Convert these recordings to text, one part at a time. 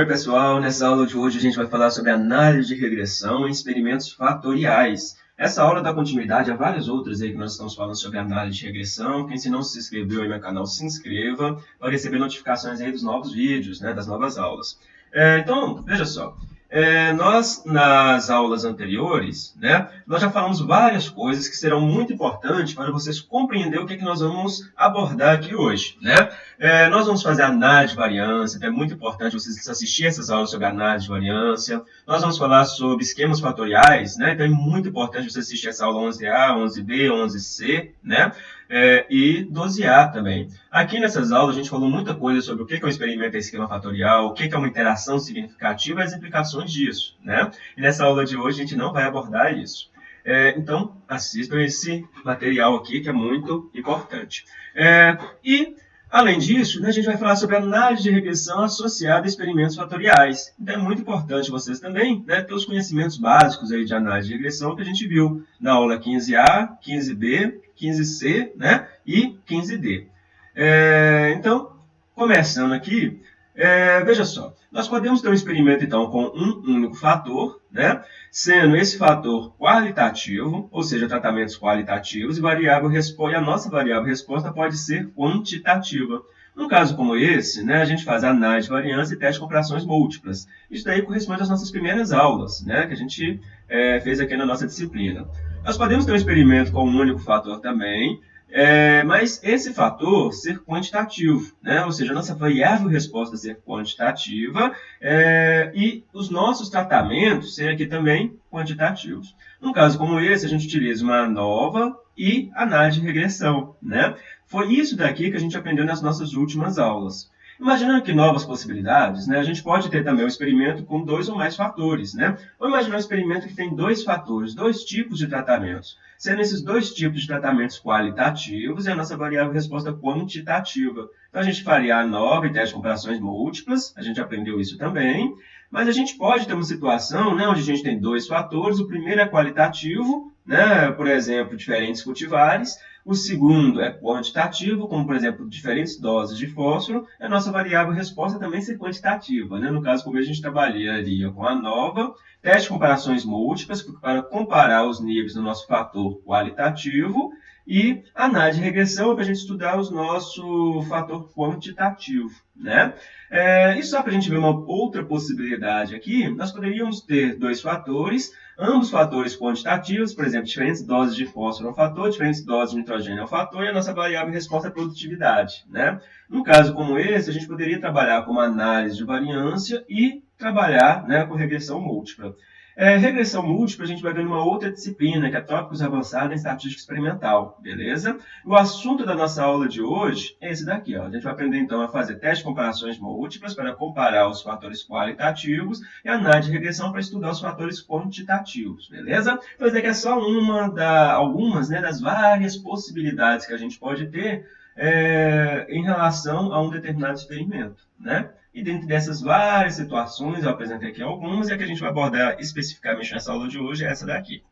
Oi pessoal, nessa aula de hoje a gente vai falar sobre análise de regressão em experimentos fatoriais. Essa aula dá continuidade a várias outras aí que nós estamos falando sobre análise de regressão. Quem se não se inscreveu aí no meu canal, se inscreva para receber notificações aí dos novos vídeos, né, das novas aulas. É, então, veja só, é, nós, nas aulas anteriores, né, nós já falamos várias coisas que serão muito importantes para vocês compreenderem o que, é que nós vamos abordar aqui hoje. Né? É, nós vamos fazer análise de variância, então é muito importante vocês assistirem essas aulas sobre análise de variância. Nós vamos falar sobre esquemas fatoriais, né? então é muito importante você assistir essa aula 11A, 11B, 11C, né? É, e dosear também. Aqui nessas aulas a gente falou muita coisa sobre o que é um experimento esquema fatorial, o que é uma interação significativa e as implicações disso. Né? E nessa aula de hoje a gente não vai abordar isso. É, então, assistam esse material aqui que é muito importante. É, e Além disso, né, a gente vai falar sobre análise de regressão associada a experimentos fatoriais. Então é muito importante vocês também né, ter os conhecimentos básicos aí de análise de regressão que a gente viu na aula 15A, 15B, 15C né, e 15D. É, então, começando aqui, é, veja só, nós podemos ter um experimento, então, com um único fator, né? sendo esse fator qualitativo, ou seja, tratamentos qualitativos, e, variável resposta, a nossa variável resposta pode ser quantitativa. Num caso como esse, né, a gente faz análise de variância e teste de comparações múltiplas. Isso daí corresponde às nossas primeiras aulas, né, que a gente é, fez aqui na nossa disciplina. Nós podemos ter um experimento com um único fator também, é, mas esse fator ser quantitativo, né? ou seja, a nossa variável resposta ser quantitativa é, e os nossos tratamentos serem aqui também quantitativos. Num caso como esse, a gente utiliza uma nova e análise de regressão. Né? Foi isso daqui que a gente aprendeu nas nossas últimas aulas. Imaginando aqui novas possibilidades, né, a gente pode ter também um experimento com dois ou mais fatores. Né? Ou imaginar um experimento que tem dois fatores, dois tipos de tratamentos, sendo esses dois tipos de tratamentos qualitativos e a nossa variável resposta quantitativa. Então, a gente faria a nova e teste de comparações múltiplas, a gente aprendeu isso também, mas a gente pode ter uma situação né, onde a gente tem dois fatores, o primeiro é qualitativo, né, por exemplo, diferentes cultivares, o segundo é quantitativo, como por exemplo, diferentes doses de fósforo. A nossa variável resposta também ser quantitativa. Né? No caso, como a gente trabalharia com a nova, teste de comparações múltiplas para comparar os níveis do nosso fator qualitativo e análise de regressão para a gente estudar o nosso fator quantitativo. Né? É, e só para a gente ver uma outra possibilidade aqui, nós poderíamos ter dois fatores, ambos fatores quantitativos, por exemplo, diferentes doses de fósforo é um fator, diferentes doses de nitrogênio é um fator, e a nossa variável resposta é produtividade. Né? Num caso como esse, a gente poderia trabalhar com uma análise de variância e trabalhar né, com regressão múltipla. É, regressão múltipla a gente vai ver numa outra disciplina, que é tópicos avançados em estatística experimental, beleza? O assunto da nossa aula de hoje é esse daqui, ó. A gente vai aprender então a fazer testes de comparações múltiplas para comparar os fatores qualitativos e análise de regressão para estudar os fatores quantitativos, beleza? Então, isso daqui é só uma da, algumas né, das várias possibilidades que a gente pode ter é, em relação a um determinado experimento, né? E dentro dessas várias situações, eu apresentei aqui algumas, e a que a gente vai abordar especificamente nessa aula de hoje é essa daqui.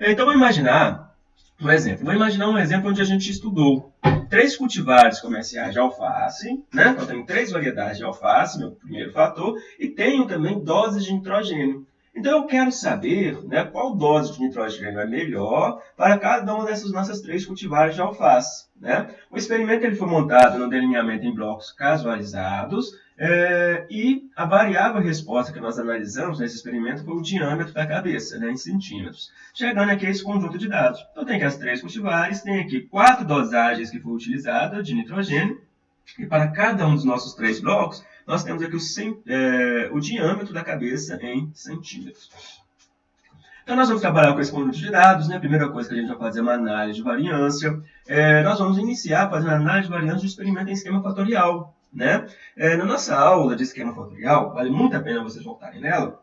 Então, vou imaginar um exemplo. Vou imaginar um exemplo onde a gente estudou três cultivares comerciais de alface, né? Eu tenho três variedades de alface, meu primeiro fator, e tenho também doses de nitrogênio. Então, eu quero saber né, qual dose de nitrogênio é melhor para cada uma dessas nossas três cultivares de alface. Né? O experimento ele foi montado no delineamento em blocos casualizados, é, e a variável resposta que nós analisamos nesse experimento foi o diâmetro da cabeça, né, em centímetros. Chegando aqui a esse conjunto de dados. Então, tem aqui as três cultivares, tem aqui quatro dosagens que foram utilizadas de nitrogênio, e para cada um dos nossos três blocos, nós temos aqui o, é, o diâmetro da cabeça em centímetros. Então, nós vamos trabalhar com esse conjunto de dados. Né? A primeira coisa que a gente vai fazer é uma análise de variância. É, nós vamos iniciar fazendo análise de variância do experimento em esquema fatorial. Né? É, na nossa aula de esquema fatorial, vale muito a pena vocês voltarem nela,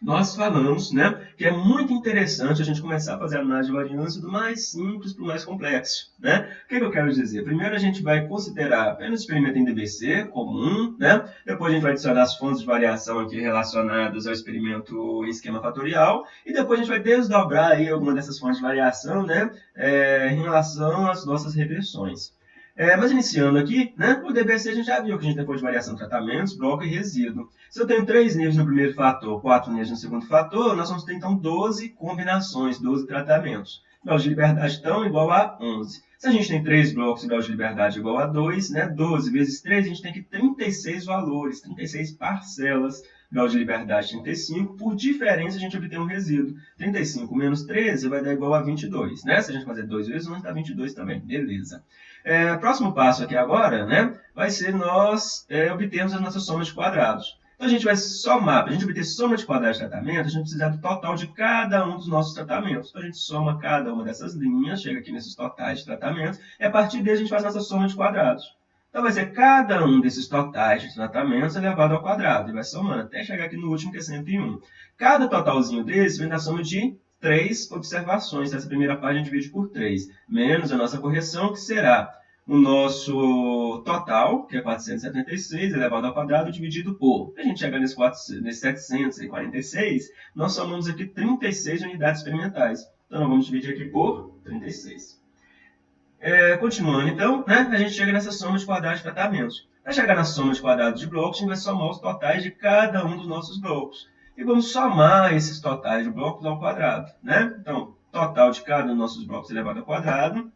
nós falamos né, que é muito interessante a gente começar a fazer a análise de variância do mais simples para o mais complexo. Né? O que, que, eu quero dizer? Primeiro a gente vai considerar apenas o experimento em DBC comum, né? depois a gente vai adicionar as fontes de variação aqui relacionadas ao experimento em esquema fatorial, e depois a gente vai desdobrar aí alguma dessas fontes de variação né, é, em relação às nossas regressões. É, mas iniciando aqui, né, o DBC a gente já viu que a gente depois de variação de tratamentos, bloco e resíduo. Se eu tenho três níveis no primeiro fator, quatro níveis no segundo fator, nós vamos ter então 12 combinações, 12 tratamentos. Graus de liberdade então igual a 11. Se a gente tem três blocos e graus de liberdade igual a 2, né, 12 vezes 3, a gente tem que 36 valores, 36 parcelas grau de liberdade 35, por diferença a gente obtém um resíduo. 35 menos 13 vai dar igual a 22, né? Se a gente fazer 2 vezes 1, dá 22 também, beleza. É, próximo passo aqui agora, né, vai ser nós é, obtermos as nossas somas de quadrados. Então a gente vai somar, para a gente obter soma de quadrados de tratamento, a gente precisa do total de cada um dos nossos tratamentos. Então a gente soma cada uma dessas linhas, chega aqui nesses totais de tratamentos, e a partir daí a gente faz nossa soma de quadrados. Então, vai ser cada um desses totais de tratamentos elevado ao quadrado. E vai somando até chegar aqui no último, que é 101. Cada totalzinho desse vem da soma de três observações. Essa primeira parte a gente divide por 3. Menos a nossa correção, que será o nosso total, que é 476, elevado ao quadrado, dividido por. A gente chegar nesse, 4, nesse 746, nós somamos aqui 36 unidades experimentais. Então, nós vamos dividir aqui por 36. É, continuando, então, né, a gente chega nessa soma de quadrados de tratamentos. Para chegar na soma de quadrados de blocos, a gente vai somar os totais de cada um dos nossos blocos. E vamos somar esses totais de blocos ao quadrado. Né? Então, total de cada um dos nossos blocos elevado ao quadrado.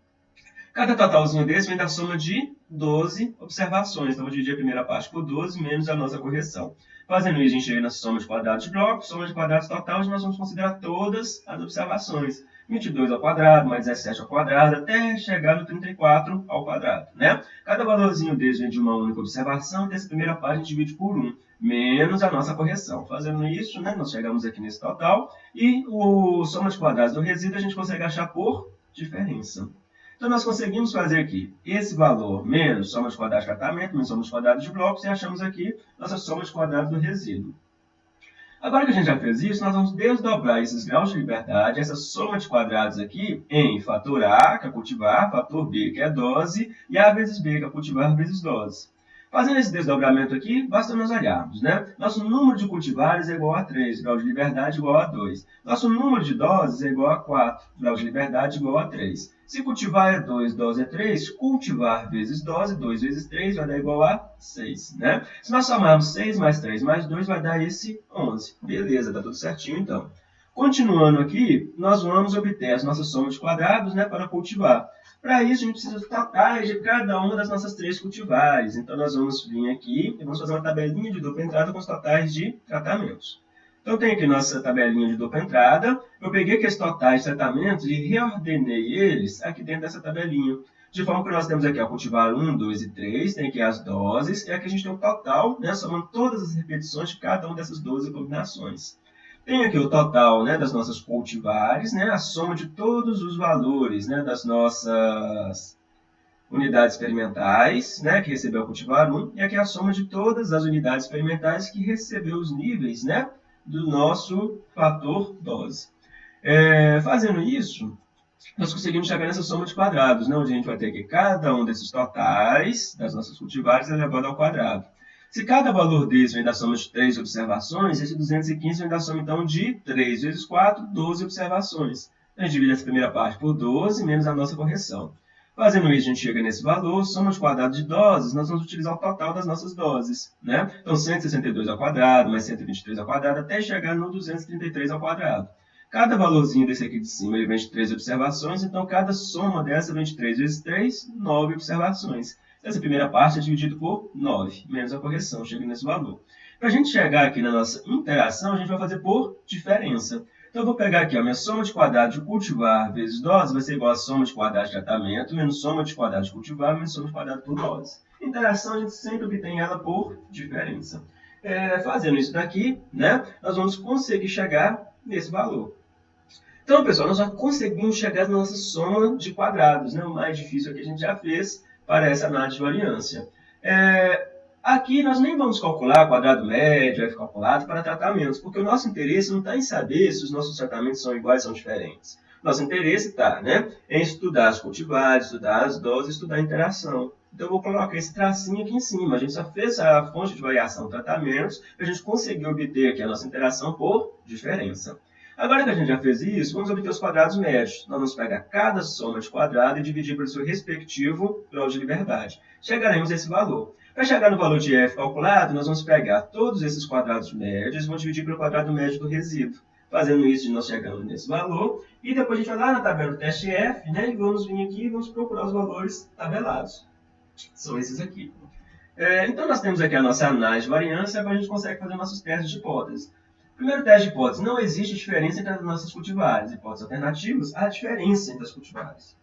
Cada totalzinho desse vem da soma de 12 observações. Então, vou dividir a primeira parte por 12, menos a nossa correção. Fazendo isso, a gente chega na soma de quadrados de blocos, soma de quadrados total, nós vamos considerar todas as observações. 22 ao quadrado, mais 17 ao quadrado, até chegar no 34 ao quadrado. Né? Cada valorzinho desse vem de uma única observação, dessa primeira parte a gente divide por 1, menos a nossa correção. Fazendo isso, né, nós chegamos aqui nesse total, e o soma de quadrados do resíduo a gente consegue achar por diferença. Então, nós conseguimos fazer aqui esse valor menos soma de quadrados de tratamento, menos soma de quadrados de blocos, e achamos aqui nossa soma de quadrados do resíduo. Agora que a gente já fez isso, nós vamos desdobrar esses graus de liberdade, essa soma de quadrados aqui, em fator A, que é cultivar, fator B, que é dose, e A vezes B, que é cultivar vezes dose. Fazendo esse desdobramento aqui, basta nós olharmos, né? Nosso número de cultivares é igual a 3, grau de liberdade igual a 2. Nosso número de doses é igual a 4, grau de liberdade igual a 3. Se cultivar é 2, dose é 3, cultivar vezes dose, 2 vezes 3 vai dar igual a 6, né? Se nós somarmos 6 mais 3 mais 2, vai dar esse 11. Beleza, tá tudo certinho então. Continuando aqui, nós vamos obter as nossas somas de quadrados né, para cultivar. Para isso, a gente precisa totais de cada uma das nossas três cultivares. Então, nós vamos vir aqui e vamos fazer uma tabelinha de dupla entrada com os totais de tratamentos. Então, tem aqui nossa tabelinha de dupla entrada. Eu peguei aqueles totais de tratamentos e reordenei eles aqui dentro dessa tabelinha. De forma que nós temos aqui a cultivar 1, 2 e 3, tem aqui as doses, e aqui a gente tem o total, né, somando todas as repetições de cada uma dessas 12 combinações. Tem aqui o total né, das nossas cultivares, né, a soma de todos os valores né, das nossas unidades experimentais, né, que recebeu o cultivar 1, e aqui a soma de todas as unidades experimentais que recebeu os níveis né, do nosso fator dose. É, fazendo isso, nós conseguimos chegar nessa soma de quadrados, né, onde a gente vai ter que cada um desses totais das nossas cultivares elevado ao quadrado. Se cada valor desse vem da soma de 3 observações, esse 215 vem da soma, então, de 3 vezes 4, 12 observações. Então, a gente divide essa primeira parte por 12, menos a nossa correção. Fazendo isso, a gente chega nesse valor, soma quadrado de doses, nós vamos utilizar o total das nossas doses. Né? Então, 162 ao quadrado, mais 123 ao quadrado, até chegar no 233 ao quadrado. Cada valorzinho desse aqui de cima ele vem de 3 observações, então cada soma dessa vem de 3 vezes 3, 9 observações. Essa primeira parte é dividida por 9, menos a correção, chega nesse valor. Para a gente chegar aqui na nossa interação, a gente vai fazer por diferença. Então, eu vou pegar aqui a minha soma de quadrados de cultivar vezes dose vai ser igual a soma de quadrados de tratamento menos soma de quadrados de cultivar menos soma de quadrados por dose. Interação, a gente sempre obtém ela por diferença. É, fazendo isso daqui, né, nós vamos conseguir chegar nesse valor. Então, pessoal, nós já conseguimos chegar na nossa soma de quadrados. Né? O mais difícil que a gente já fez para essa análise de variância. É, aqui nós nem vamos calcular quadrado médio, F calculado para tratamentos, porque o nosso interesse não está em saber se os nossos tratamentos são iguais ou são diferentes. Nosso interesse está né, em estudar as cultivares, estudar as doses, estudar a interação. Então, eu vou colocar esse tracinho aqui em cima. A gente só fez a fonte de variação tratamentos a gente conseguir obter aqui a nossa interação por diferença. Agora que a gente já fez isso, vamos obter os quadrados médios. Nós vamos pegar cada soma de quadrado e dividir pelo seu respectivo grau de liberdade. Chegaremos a esse valor. Para chegar no valor de f calculado, nós vamos pegar todos esses quadrados médios e vamos dividir pelo quadrado médio do resíduo. Fazendo isso, nós chegamos nesse valor. E depois a gente vai lá na tabela do teste f, né, e vamos vir aqui e vamos procurar os valores tabelados. São esses aqui. É, então, nós temos aqui a nossa análise de variância, agora a gente consegue fazer nossos testes de hipótese. Primeiro teste de hipótese, não existe diferença entre as nossas cultivares. Hipóteses alternativas, há diferença entre as cultivares.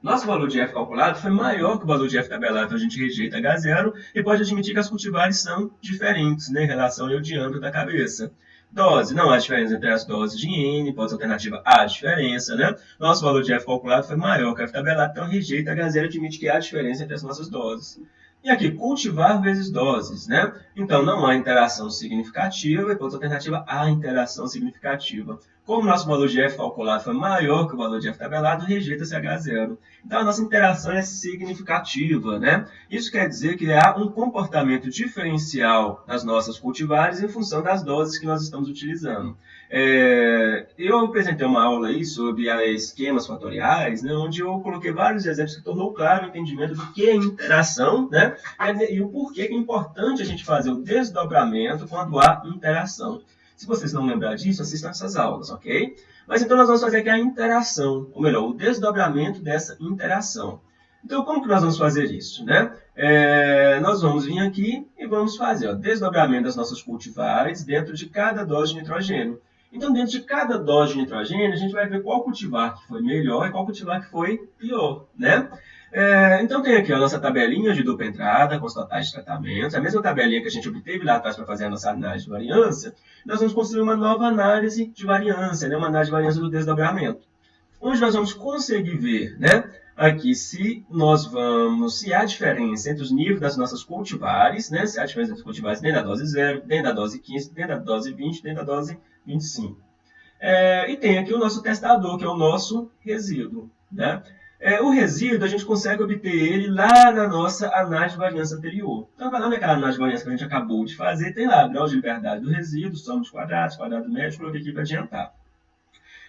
Nosso valor de f calculado foi maior que o valor de f tabelado, então a gente rejeita H0 e pode admitir que as cultivares são diferentes né, em relação ao diâmetro da cabeça. Dose, não há diferença entre as doses de N, hipótese alternativa há diferença, né? Nosso valor de f calculado foi maior que f tabelado, então rejeita H0 e admite que há diferença entre as nossas doses. E aqui, cultivar vezes doses, né? Então, não há interação significativa, e, por alternativa, há interação significativa. Como o nosso valor de f calculado foi maior que o valor de f tabelado, rejeita-se H0. Então, a nossa interação é significativa, né? Isso quer dizer que há um comportamento diferencial nas nossas cultivares em função das doses que nós estamos utilizando. É, eu apresentei uma aula aí sobre esquemas fatoriais, né, onde eu coloquei vários exemplos que tornou claro o entendimento do que é interação, né, e o porquê que é importante a gente fazer o desdobramento quando há interação. Se vocês não lembrar disso, assistam essas aulas, ok? Mas então nós vamos fazer aqui a interação, ou melhor, o desdobramento dessa interação. Então, como que nós vamos fazer isso? Né? É, nós vamos vir aqui e vamos fazer o desdobramento das nossas cultivares dentro de cada dose de nitrogênio. Então, dentro de cada dose de nitrogênio, a gente vai ver qual cultivar que foi melhor e qual cultivar que foi pior. Né? É, então tem aqui a nossa tabelinha de dupla entrada com os totais de tratamentos, a mesma tabelinha que a gente obteve lá atrás para fazer a nossa análise de variância, nós vamos construir uma nova análise de variância, né? uma análise de variância do desdobramento, onde nós vamos conseguir ver né? aqui se nós vamos, se há diferença entre os níveis das nossas cultivares, né? se há diferença entre os cultivares dentro da dose 0, dentro da dose 15, dentro da dose 20, dentro da dose 25. É, e tem aqui o nosso testador, que é o nosso resíduo. Né? É, o resíduo, a gente consegue obter ele lá na nossa análise de variância anterior. Então, vai lá naquela análise de variância que a gente acabou de fazer, tem lá grau de liberdade do resíduo, soma dos quadrados, quadrado médio, coloquei aqui para adiantar.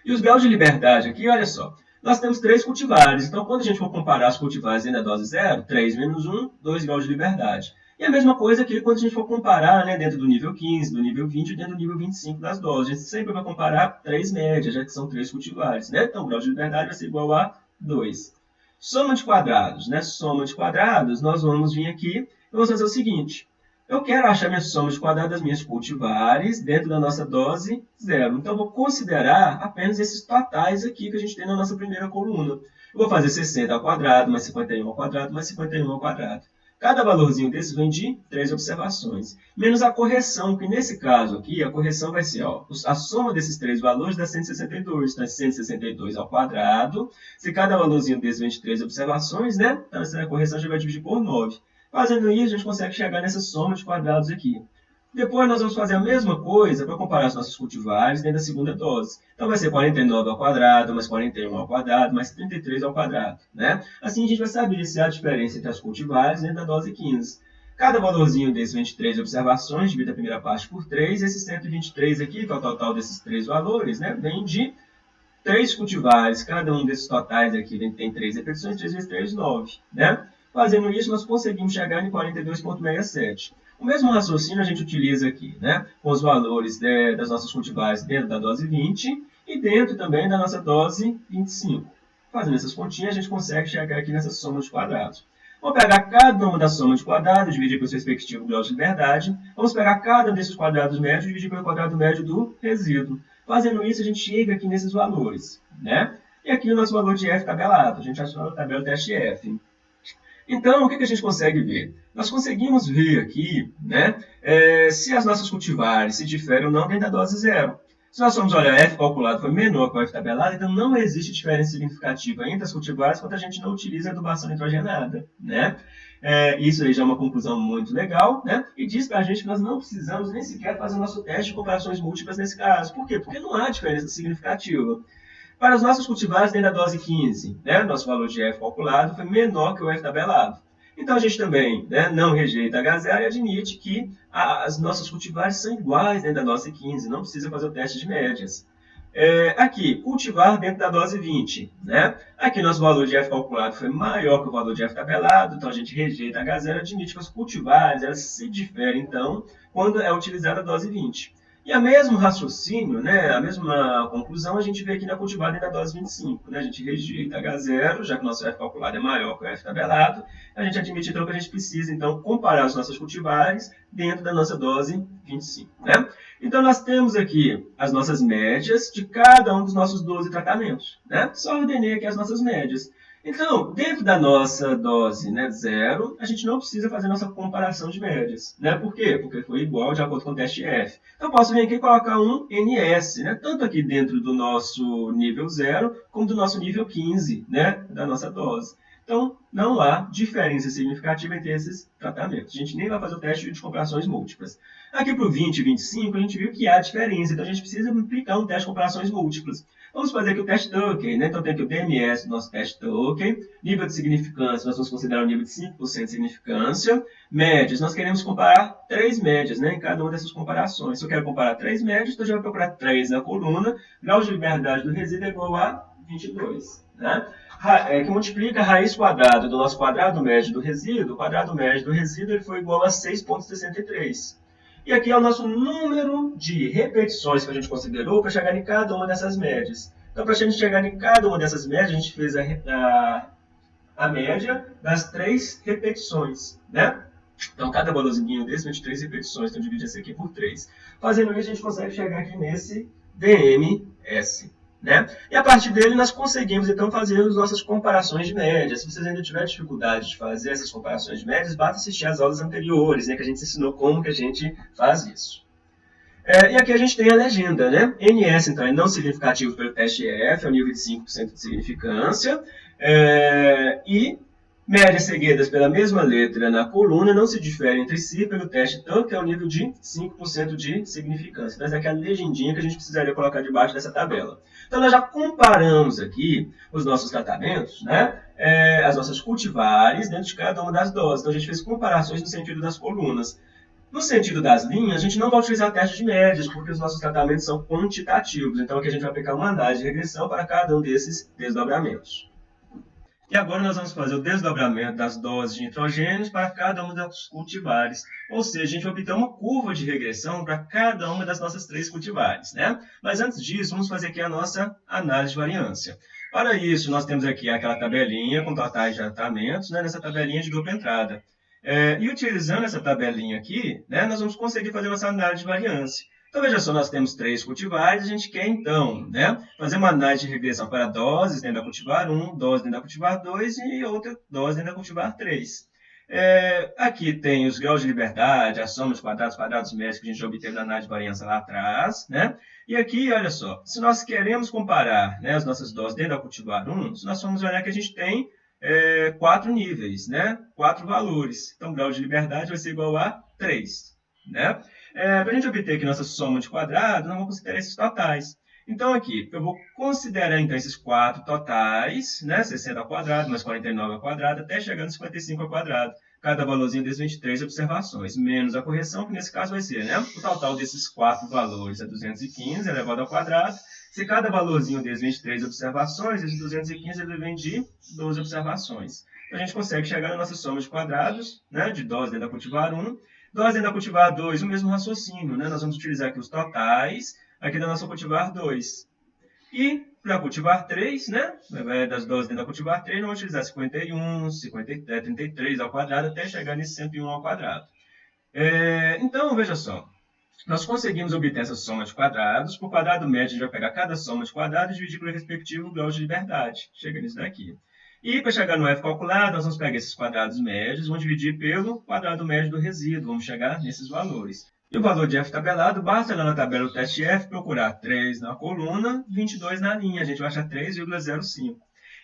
E os graus de liberdade aqui, olha só, nós temos três cultivares. Então, quando a gente for comparar as cultivares dentro da dose zero, 3 menos 1, 2 graus de liberdade. E a mesma coisa aqui quando a gente for comparar né, dentro do nível 15, do nível 20 e dentro do nível 25 das doses. A gente sempre vai comparar três médias, já que são três cultivares. Né? Então, o grau de liberdade vai ser igual a 2. Soma de quadrados, né? Soma de quadrados, nós vamos vir aqui e vamos fazer o seguinte. Eu quero achar minha soma de quadrados das minhas cultivares dentro da nossa dose zero. Então, eu vou considerar apenas esses totais aqui que a gente tem na nossa primeira coluna. Eu vou fazer 60 ao quadrado, mais 51 ao quadrado, mais 51 ao quadrado. Cada valorzinho desses vem de três observações, menos a correção, que nesse caso aqui, a correção vai ser ó, a soma desses três valores dá 162. Então, é 162 ao quadrado. Se cada valorzinho desses vem de três observações, né? Então, essa correção já vai dividir por 9. Fazendo isso, a gente consegue chegar nessa soma de quadrados aqui. Depois nós vamos fazer a mesma coisa para comparar os nossos cultivares dentro da segunda dose. Então vai ser 49 ao quadrado, mais 41 ao quadrado, mais 33 ao quadrado. Né? Assim a gente vai saber se há diferença entre as cultivares dentro da dose 15. Cada valorzinho desses 23 observações, divide a primeira parte por 3, esse 123 aqui, que é o total desses três valores, né, vem de 3 cultivares. Cada um desses totais aqui tem 3 repetições, 3 vezes 3, 9. Né? Fazendo isso, nós conseguimos chegar em 42,67. O mesmo raciocínio a gente utiliza aqui, né? com os valores de, das nossas cultivares dentro da dose 20 e dentro também da nossa dose 25. Fazendo essas continhas, a gente consegue chegar aqui nessa soma de quadrados. Vamos pegar cada uma das somas de quadrados, dividir pelo seu respectivo grau de liberdade. Vamos pegar cada um desses quadrados médios e dividir pelo quadrado médio do resíduo. Fazendo isso, a gente chega aqui nesses valores. Né? E aqui o nosso valor de F tabelado. A gente achou a tabela teste F. Então, o que, a gente consegue ver? Nós conseguimos ver aqui né, é, se as nossas cultivares se diferem ou não dentro da dose zero. Se nós formos olhar F calculado foi menor que o F tabelado, então não existe diferença significativa entre as cultivares quando a gente não utiliza adubação nitrogenada. Né? É, isso aí já é uma conclusão muito legal, né? E diz para a gente que nós não precisamos nem sequer fazer o nosso teste de comparações múltiplas nesse caso. Por quê? Porque não há diferença significativa. Para os nossos cultivares dentro da dose 15, né, nosso valor de F calculado foi menor que o F tabelado. Então, a gente também né, não rejeita H0 e admite que as nossas cultivares são iguais dentro da dose 15, não precisa fazer o teste de médias. É, aqui, cultivar dentro da dose 20. Né? Aqui, nosso valor de F calculado foi maior que o valor de F tabelado, então a gente rejeita H0 admite que os cultivares elas se diferem, então, quando é utilizada a dose 20. E a mesmo raciocínio, né, a mesma conclusão, a gente vê aqui na cultivada e na dose 25. Né? A gente rejeita H0, já que o nosso F calculado é maior que o F tabelado, a gente admite então que a gente precisa então comparar os nossos cultivares dentro da nossa dose 25. Né? Então nós temos aqui as nossas médias de cada um dos nossos 12 tratamentos. Né? Só ordenei aqui as nossas médias. Então, dentro da nossa dose né, zero, a gente não precisa fazer nossa comparação de médias. Né? Por quê? Porque foi igual de acordo com o teste F. Então, eu posso vir aqui e colocar um NS, né? tanto aqui dentro do nosso nível zero, como do nosso nível 15, né? da nossa dose. Então, não há diferença significativa entre esses tratamentos. A gente nem vai fazer o teste de comparações múltiplas. Aqui para o 20 e 25, a gente viu que há diferença, então a gente precisa aplicar um teste de comparações múltiplas. Vamos fazer aqui o teste token, né? Então tem aqui o do nosso teste token, nível de significância, nós vamos considerar o nível de 5% de significância, médias, nós queremos comparar três médias, né? Em cada uma dessas comparações. Se eu quero comparar três médias, então eu já vou procurar três na coluna, grau de liberdade do resíduo é igual a 22, né? É, que multiplica a raiz quadrada do nosso quadrado médio do resíduo, o quadrado médio do resíduo ele foi igual a 6,63. E aqui é o nosso número de repetições que a gente considerou para chegar em cada uma dessas médias. Então, para a gente chegar em cada uma dessas médias, a gente fez a, a, a média das três repetições, né? Então, cada valorzinho desse, 23 repetições, então divide esse aqui por 3. Fazendo isso, a gente consegue chegar aqui nesse DMS. Né? E a partir dele nós conseguimos então fazer as nossas comparações de médias. Se vocês ainda tiverem dificuldade de fazer essas comparações de médias, basta assistir às aulas anteriores, né, que a gente ensinou como que a gente faz isso. É, e aqui a gente tem a legenda, né? NS, então, é não significativo pelo teste EF, é o nível de 5% de significância. É, e Médias seguidas pela mesma letra na coluna não se diferem entre si pelo teste tanto que é o nível de 5% de significância. Então, essa é a legendinha que a gente precisaria colocar debaixo dessa tabela. Então, nós já comparamos aqui os nossos tratamentos, né? É, as nossas cultivares dentro de cada uma das doses. Então, a gente fez comparações no sentido das colunas. No sentido das linhas, a gente não vai utilizar teste de médias, porque os nossos tratamentos são quantitativos. Então, aqui a gente vai aplicar uma análise de regressão para cada um desses desdobramentos. E agora nós vamos fazer o desdobramento das doses de nitrogênios para cada uma dos cultivares. Ou seja, a gente vai obter uma curva de regressão para cada uma das nossas três cultivares. Né? Mas antes disso, vamos fazer aqui a nossa análise de variância. Para isso, nós temos aqui aquela tabelinha com totais de tratamentos, né, nessa tabelinha de dupla entrada. É, e utilizando essa tabelinha aqui, né, nós vamos conseguir fazer nossa análise de variância. Então, veja só, nós temos três cultivares, a gente quer, então, né, fazer uma análise de regressão para doses dentro da cultivar 1, dose dentro da cultivar 2 e outra dose dentro da cultivar 3. É, aqui tem os graus de liberdade, a soma dos quadrados, quadrados médios que a gente já obteve na análise de variância lá atrás, né? E aqui, olha só, se nós queremos comparar né, as nossas doses dentro da cultivar 1, se nós formos olhar que a gente tem é, quatro níveis, né? Quatro valores. Então, o grau de liberdade vai ser igual a 3, né? É, para a gente obter aqui nossa soma de quadrados, nós vamos considerar esses totais. Então, aqui, eu vou considerar então, esses quatro totais, né? 60 ao quadrado, mais 49 ao quadrado, até chegar no 55 ao quadrado. Cada valorzinho desses 23 observações, menos a correção, que nesse caso vai ser, né? O total desses quatro valores é 215 elevado ao quadrado. Se cada valorzinho desses 23 observações, esse 215 ele vem de 12 observações. Então, a gente consegue chegar na nossa soma de quadrados, né? De dose dentro da cultivar 1, nós ainda cultivar 2, o mesmo raciocínio, né? Nós vamos utilizar aqui os totais, aqui da nossa cultivar 2. E para cultivar 3, né? Das doses dentro da cultivar 3, nós vamos utilizar 51, 50, 33 ao quadrado, até chegar nesse 101 ao quadrado. É, então, veja só. Nós conseguimos obter essa soma de quadrados. Por quadrado médio, a gente vai pegar cada soma de quadrados e dividir pelo respectivo grau de liberdade. Chega nisso daqui. E para chegar no F calculado, nós vamos pegar esses quadrados médios, vamos dividir pelo quadrado médio do resíduo, vamos chegar nesses valores. E o valor de F tabelado, basta lá na tabela do teste F procurar 3 na coluna, 22 na linha, a gente vai achar 3,05.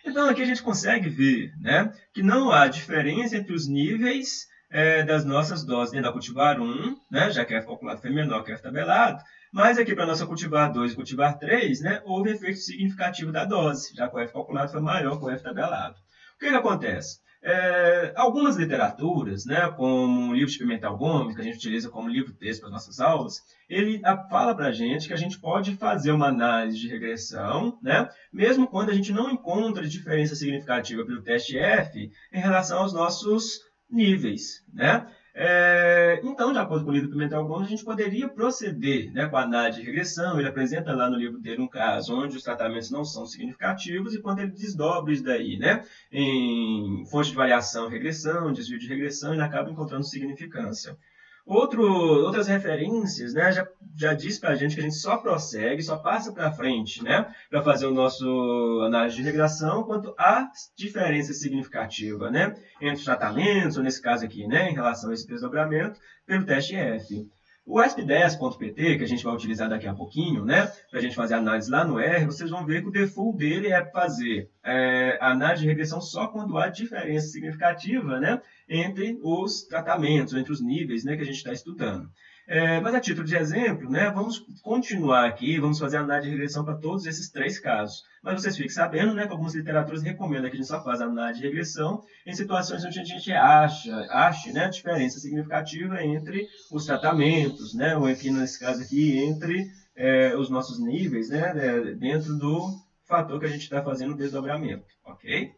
Então aqui a gente consegue ver né, que não há diferença entre os níveis é, das nossas doses dentro da cultivar 1, né, já que F calculado foi menor que F tabelado, mas aqui para a nossa cultivar 2 e cultivar 3, né, houve efeito significativo da dose, já que o F calculado foi maior que o F tabelado. O que, que acontece? É, algumas literaturas, né, como o livro de Pimentel Gomes, que a gente utiliza como livro-texto para as nossas aulas, ele fala para a gente que a gente pode fazer uma análise de regressão, né, mesmo quando a gente não encontra diferença significativa pelo teste F em relação aos nossos níveis. Né? É, então, de acordo com o livro Pimentel Gomes, a gente poderia proceder né, com a análise de regressão. Ele apresenta lá no livro dele um caso onde os tratamentos não são significativos e quando ele desdobra isso daí né, em fonte de variação, regressão, desvio de regressão, ele acaba encontrando significância. Outro, outras referências, né, já, já diz para a gente que a gente só prossegue, só passa para frente, né, para fazer o nosso análise de regressão quanto há diferença significativa, né, entre os tratamentos, ou nesse caso aqui, né, em relação a esse desdobramento, pelo teste F. O ESP10.pt, que a gente vai utilizar daqui a pouquinho, né, para a gente fazer análise lá no R, vocês vão ver que o default dele é fazer é, análise de regressão só quando há diferença significativa né, entre os tratamentos, entre os níveis né, que a gente está estudando. É, mas a título de exemplo, né, vamos continuar aqui, vamos fazer análise de regressão para todos esses três casos. Mas vocês fiquem sabendo né, que algumas literaturas recomendam que a gente só faça análise de regressão em situações onde a gente acha, ache né, diferença significativa entre os tratamentos, né, ou aqui nesse caso aqui, entre é, os nossos níveis, né, é, dentro do fator que a gente está fazendo o desdobramento, ok?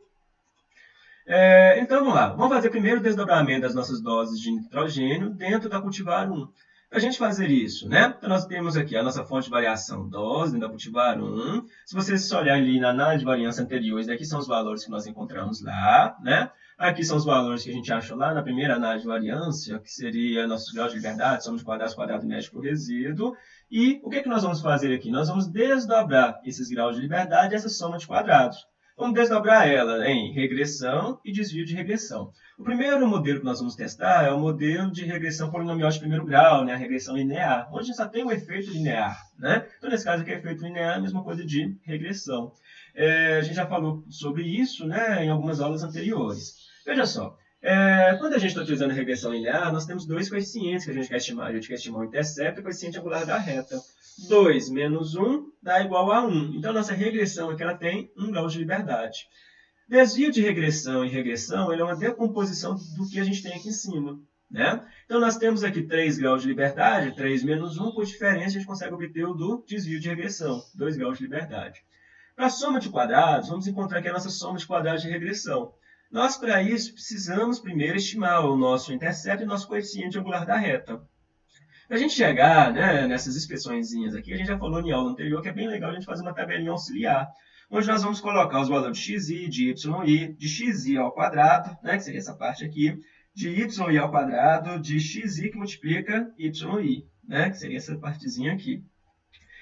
É, então, vamos lá. Vamos fazer primeiro o desdobramento das nossas doses de nitrogênio dentro da cultivar 1. Para a gente fazer isso, né? Então, nós temos aqui a nossa fonte de variação dose da cultivar 1. Se vocês olharem ali na análise de variância anterior, daqui são os valores que nós encontramos lá, né? Aqui são os valores que a gente achou lá na primeira análise de variância, que seria nossos graus de liberdade, somos quadrados, quadrado médio por resíduo. E o que, é que nós vamos fazer aqui? Nós vamos desdobrar esses graus de liberdade, essa soma de quadrados. Vamos desdobrar ela em regressão e desvio de regressão. O primeiro modelo que nós vamos testar é o modelo de regressão polinomial de primeiro grau, né? a regressão linear, onde só tem o efeito linear. Né? Então, nesse caso aqui, efeito linear é a mesma coisa de regressão. É, a gente já falou sobre isso né, em algumas aulas anteriores. Veja só, é, quando a gente está utilizando regressão linear, nós temos dois coeficientes que a gente quer estimar. A gente quer estimar o intercepto e o coeficiente angular da reta. 2 menos 1 dá igual a 1. Então, nossa regressão aqui ela tem 1 grau de liberdade. Desvio de regressão e regressão é uma decomposição do que a gente tem aqui em cima. Né? Então, nós temos aqui 3 graus de liberdade, 3 menos 1, por diferença, a gente consegue obter o do desvio de regressão, 2 graus de liberdade. Para a soma de quadrados, vamos encontrar aqui a nossa soma de quadrados de regressão. Nós, para isso, precisamos primeiro estimar o nosso intercepto e o nosso coeficiente angular da reta. Para a gente chegar né, nessas expressões aqui, a gente já falou em aula anterior que é bem legal a gente fazer uma tabelinha auxiliar, onde nós vamos colocar os valores de xi, de yi, de xi ao quadrado, né, que seria essa parte aqui, de yi ao quadrado, de xi que multiplica yi, né, que seria essa partezinha aqui.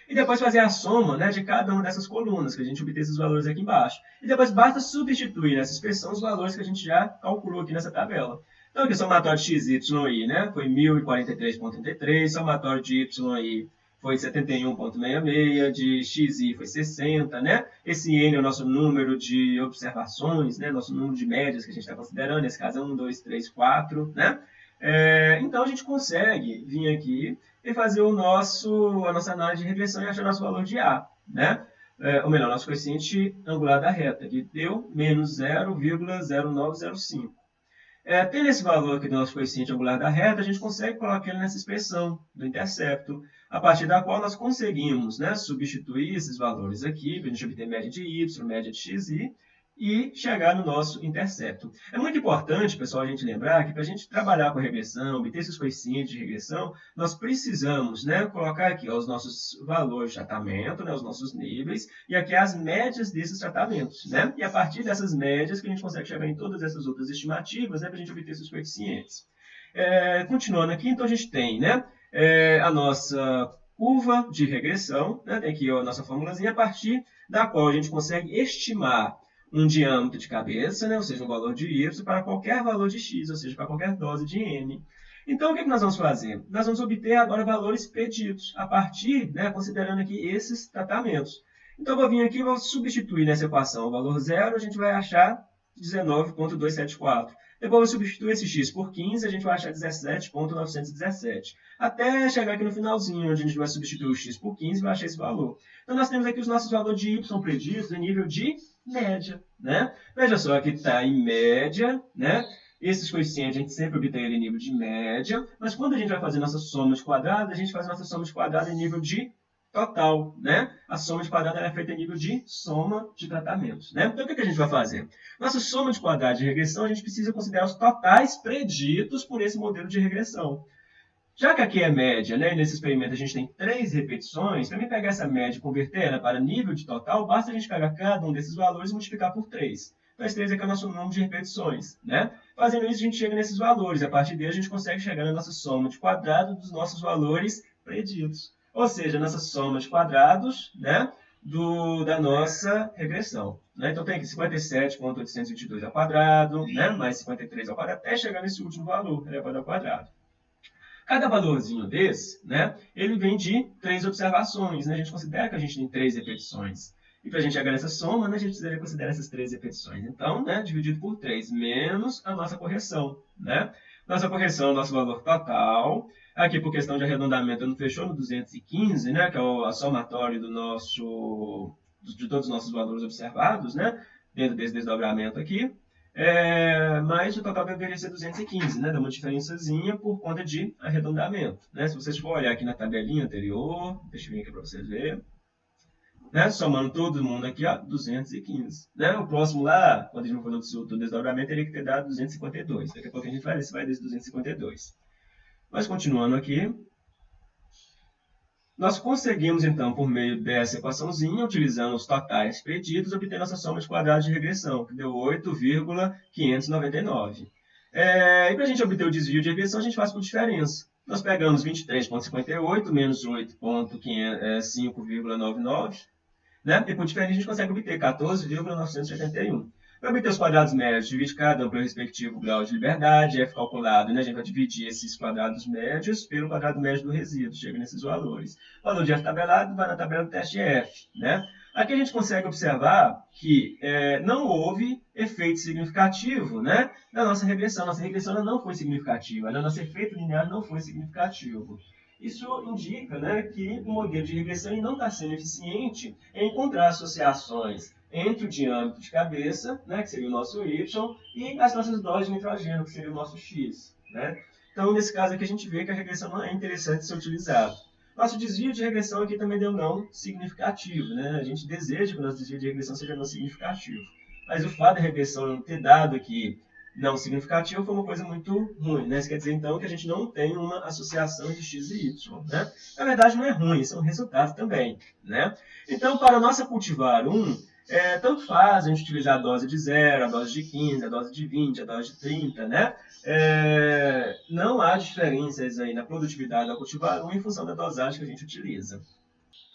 E depois fazer a soma né, de cada uma dessas colunas, que a gente obteve esses valores aqui embaixo. E depois basta substituir nessa expressão os valores que a gente já calculou aqui nessa tabela. Então, aqui o somatório de x, y e i né, foi 1043,33, somatório de y e i foi 71,66, de xi foi 60, né? Esse n é o nosso número de observações, né? Nosso número de médias que a gente está considerando, nesse caso é 1, 2, 3, 4, né? É, então, a gente consegue vir aqui e fazer o nosso, a nossa análise de regressão e achar nosso valor de A, né? É, ou melhor, nosso coeficiente angular da reta, que deu menos 0,0905. É, tendo esse valor aqui do nosso coeficiente angular da reta, a gente consegue colocar ele nessa expressão do intercepto, a partir da qual nós conseguimos né, substituir esses valores aqui, a gente obter média de y, média de xi, e chegar no nosso intercepto. É muito importante, pessoal, a gente lembrar que para a gente trabalhar com regressão, obter esses coeficientes de regressão, nós precisamos né, colocar aqui ó, os nossos valores de tratamento, né, os nossos níveis, e aqui as médias desses tratamentos. Né? E a partir dessas médias que a gente consegue chegar em todas essas outras estimativas né, para a gente obter esses coeficientes. É, continuando aqui, então a gente tem né, é, a nossa curva de regressão, né, tem aqui ó, a nossa formulazinha, a partir da qual a gente consegue estimar um diâmetro de cabeça, né, ou seja, um valor de y, para qualquer valor de x, ou seja, para qualquer dose de n. Então, o que, que nós vamos fazer? Nós vamos obter agora valores preditos, a partir, né, considerando aqui esses tratamentos. Então, eu vou vir aqui e vou substituir nessa equação o valor zero, a gente vai achar 19,274. Depois, vou substituir esse x por 15, a gente vai achar 17,917. Até chegar aqui no finalzinho, onde a gente vai substituir o x por 15 e vai achar esse valor. Então, nós temos aqui os nossos valores de y preditos em nível de média, né? Veja só, aqui está em média, né? Esses coeficientes a gente sempre obtém em nível de média, mas quando a gente vai fazer nossa soma de quadrado, a gente faz nossa soma de quadrado em nível de total, né? A soma de quadrado é feita em nível de soma de tratamentos, né? Então, o que, a gente vai fazer? Nossa soma de quadrado de regressão, a gente precisa considerar os totais preditos por esse modelo de regressão. Já que aqui é média, né, e nesse experimento a gente tem três repetições, para mim pegar essa média e converter ela para nível de total, basta a gente pegar cada um desses valores e multiplicar por 3. Então, esse 3 aqui é o nosso número de repetições. Né? Fazendo isso, a gente chega nesses valores. A partir dele, a gente consegue chegar na nossa soma de quadrado dos nossos valores preditos. Ou seja, nossa soma de quadrados né, do, da nossa regressão. Né? Então, tem aqui 57.822 ao quadrado, né, mais 53 ao quadrado, até chegar nesse último valor, elevado ao quadrado. Cada valorzinho desse, né, ele vem de três observações. Né? A gente considera que a gente tem três repetições. E para a gente chegar nessa soma, né, a gente considerar essas três repetições. Então, né, dividido por 3, menos a nossa correção. Né? Nossa correção, nosso valor total. Aqui, por questão de arredondamento, não fechou no 215, né, que é o somatório do nosso, de todos os nossos valores observados, né, dentro desse desdobramento aqui. É, mas o total deveria ser 215, né? Dá uma diferençazinha por conta de arredondamento. Né? Se vocês for olhar aqui na tabelinha anterior, deixa eu vir aqui para vocês verem. Né? Somando todo mundo aqui, ó, 215. Né? O próximo lá, quando a gente for fazer o desdobramento, teria que ter dado 252. Daqui a pouco a gente vai ver se vai desse 252. Mas continuando aqui, nós conseguimos, então, por meio dessa equaçãozinha, utilizando os totais preditos, obter nossa soma de quadrados de regressão, que deu 8,599. É, e para a gente obter o desvio de regressão, a gente faz por diferença. Nós pegamos 23,58 menos 8,5,99, né? e por diferença a gente consegue obter 14,981. Para obter os quadrados médios, divide cada um pelo respectivo grau de liberdade, f calculado, né? a gente vai dividir esses quadrados médios pelo quadrado médio do resíduo, chega nesses valores. O valor de f tabelado vai na tabela do teste f. Né? Aqui a gente consegue observar que é, não houve efeito significativo né, na nossa regressão. Nossa regressão não foi significativa, né? nosso efeito linear não foi significativo. Isso indica né, que o modelo de regressão não está sendo eficiente em encontrar associações entre o diâmetro de cabeça, né, que seria o nosso y, e as nossas doses de nitrogênio, que seria o nosso x. Né? Então, nesse caso aqui, a gente vê que a regressão é interessante ser utilizada. Nosso desvio de regressão aqui também deu não significativo. Né? A gente deseja que o nosso desvio de regressão seja não significativo. Mas o fato da regressão ter dado aqui não significativo foi uma coisa muito ruim. Né? Isso quer dizer, então, que a gente não tem uma associação de x e y. Né? Na verdade, não é ruim, isso é um resultado também. Né? Então, para a nossa cultivar 1, é, tanto faz a gente utilizar a dose de 0, a dose de 15, a dose de 20, a dose de 30, né? É, não há diferenças aí na produtividade da cultivar 1 em função da dosagem que a gente utiliza.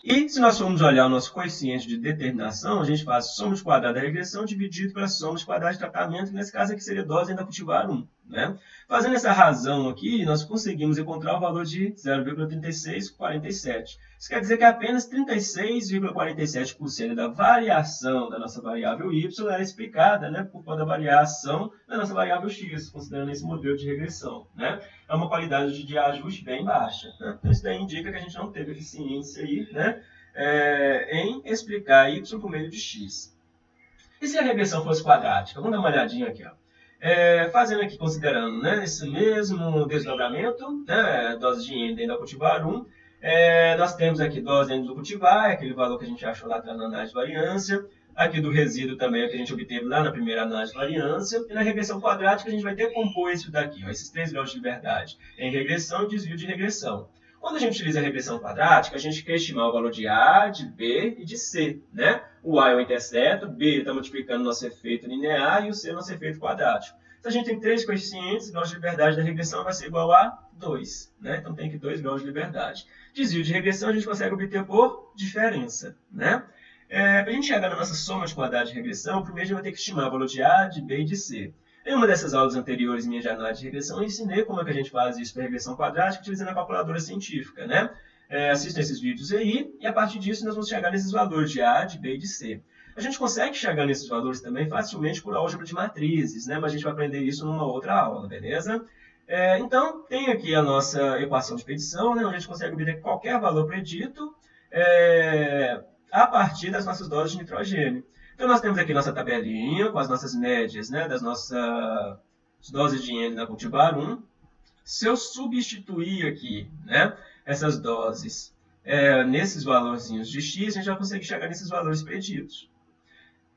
E se nós formos olhar o nosso coeficiente de determinação, a gente faz soma de quadrado da regressão dividido pela soma de quadrado de tratamento, que nesse caso aqui seria dose ainda cultivar 1. Né? Fazendo essa razão aqui, nós conseguimos encontrar o valor de 0,3647. Isso quer dizer que apenas 36,47% da variação da nossa variável y era explicada né, por conta da variação da nossa variável x, considerando esse modelo de regressão. Né? É uma qualidade de ajuste bem baixa. Né? Então, isso daí indica que a gente não teve eficiência aí, né, é, em explicar y por meio de x. E se a regressão fosse quadrática? Vamos dar uma olhadinha aqui. Ó. É, fazendo aqui, considerando né, esse mesmo desdobramento, né, dose de Ender da cultivar 1, é, nós temos aqui dose Ender do cultivar, é aquele valor que a gente achou lá atrás na análise de variância, aqui do resíduo também, é que a gente obteve lá na primeira análise de variância, e na regressão quadrática a gente vai decompor isso daqui, ó, esses três graus de liberdade, em regressão e desvio de regressão. Quando a gente utiliza a regressão quadrática, a gente quer estimar o valor de A, de B e de C. Né? O A é o intercepto, B está multiplicando nosso efeito linear e o C é o nosso efeito quadrático. Se a gente tem três coeficientes, grau de liberdade da regressão vai ser igual a 2. Né? Então tem aqui 2 graus de liberdade. Desvio de regressão a gente consegue obter por diferença. Né? É, Para a gente chegar na nossa soma de quadrados de regressão, primeiro a gente vai ter que estimar o valor de A, de B e de C. Em uma dessas aulas anteriores minha análise de regressão, eu ensinei como é que a gente faz isso para regressão quadrática utilizando a calculadora científica, né? É, assistam esses vídeos aí e a partir disso nós vamos chegar nesses valores de A, de B e de C. A gente consegue chegar nesses valores também facilmente por álgebra de matrizes, né? Mas a gente vai aprender isso numa outra aula, beleza? É, então, tem aqui a nossa equação de expedição, né? Onde a gente consegue obter qualquer valor predito é, a partir das nossas doses de nitrogênio. Então, nós temos aqui nossa tabelinha com as nossas médias né, das nossas doses de N da cultivar 1. Se eu substituir aqui né, essas doses é, nesses valorzinhos de x, a gente já consegue chegar nesses valores pedidos.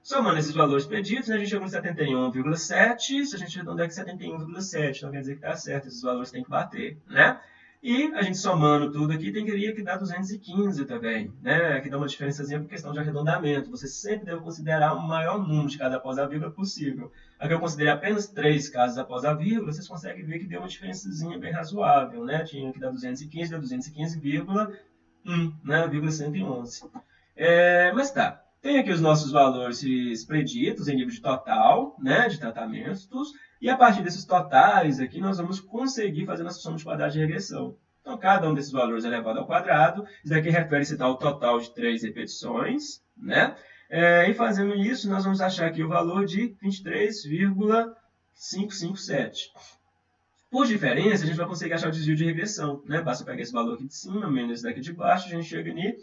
Somando esses valores pedidos, né, a gente chega no 71,7, se a gente arredondar aqui 71,7, então quer dizer que está certo, esses valores têm que bater, né? E a gente somando tudo aqui, tem que dar 215 também, né? Aqui dá uma diferençazinha por questão de arredondamento. Você sempre deve considerar o maior número de cada após a vírgula possível. Aqui eu considerei apenas três casos após a vírgula, vocês conseguem ver que deu uma diferençazinha bem razoável, né? Tinha que dar 215, deu 215,1, né? 111. É, mas tá, tem aqui os nossos valores preditos em nível de total, né? De tratamentos, e a partir desses totais aqui, nós vamos conseguir fazer nossa soma de quadrados de regressão. Então, cada um desses valores elevado ao quadrado. Isso daqui refere-se ao total de três repetições. Né? É, e fazendo isso, nós vamos achar aqui o valor de 23,557. Por diferença, a gente vai conseguir achar o desvio de regressão. Né? Basta pegar esse valor aqui de cima, menos esse daqui de baixo, a gente chega em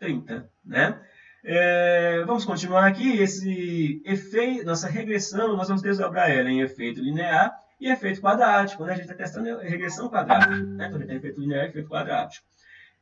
0,0230. Né? É, vamos continuar aqui. Esse efeito, nossa regressão, nós vamos desdobrar ela em efeito linear e efeito quadrático. Né? A gente está testando regressão quadrática. Né? Então, a gente tem efeito linear e efeito quadrático.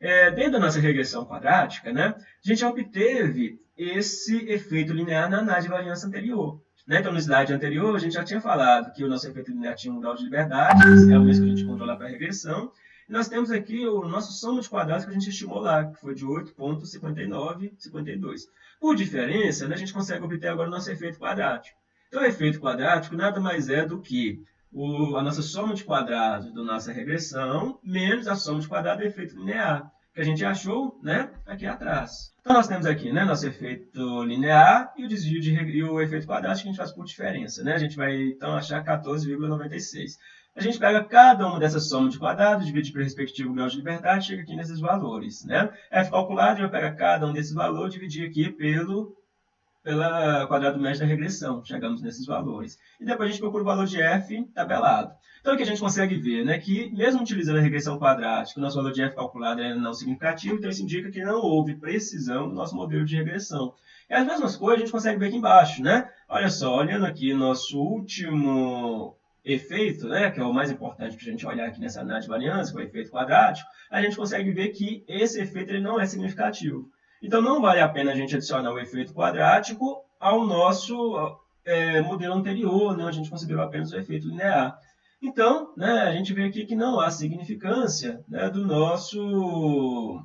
É, dentro da nossa regressão quadrática, né, a gente obteve esse efeito linear na análise de variância anterior. Né? Então, no slide anterior, a gente já tinha falado que o nosso efeito linear tinha um grau de liberdade, é o mesmo que a gente controla para a regressão, nós temos aqui o nosso soma de quadrados que a gente estimou lá, que foi de 8,5952. Por diferença, né, a gente consegue obter agora o nosso efeito quadrático. Então, o efeito quadrático nada mais é do que o, a nossa soma de quadrados da nossa regressão menos a soma de quadrados do efeito linear, que a gente achou né, aqui atrás. Então, nós temos aqui né, nosso efeito linear e o desvio de, e o efeito quadrático que a gente faz por diferença. Né? A gente vai, então, achar 14,96 a gente pega cada uma dessas somas de quadrados, divide pelo respectivo grau de liberdade, chega aqui nesses valores. Né? F calculado, a gente vai pegar cada um desses valores, dividir aqui pelo pela quadrado médio da regressão, chegamos nesses valores. E depois a gente procura o valor de f tabelado. Então aqui a gente consegue ver né, que, mesmo utilizando a regressão quadrática, o nosso valor de f calculado é não significativo, então isso indica que não houve precisão do nosso modelo de regressão. E as mesmas coisas a gente consegue ver aqui embaixo. Né? Olha só, olhando aqui nosso último efeito, né, que é o mais importante para a gente olhar aqui nessa análise de variância, que é o efeito quadrático, a gente consegue ver que esse efeito ele não é significativo. Então, não vale a pena a gente adicionar o efeito quadrático ao nosso é, modelo anterior, né, a gente considerou apenas o efeito linear. Então, né, a gente vê aqui que não há significância né, do nosso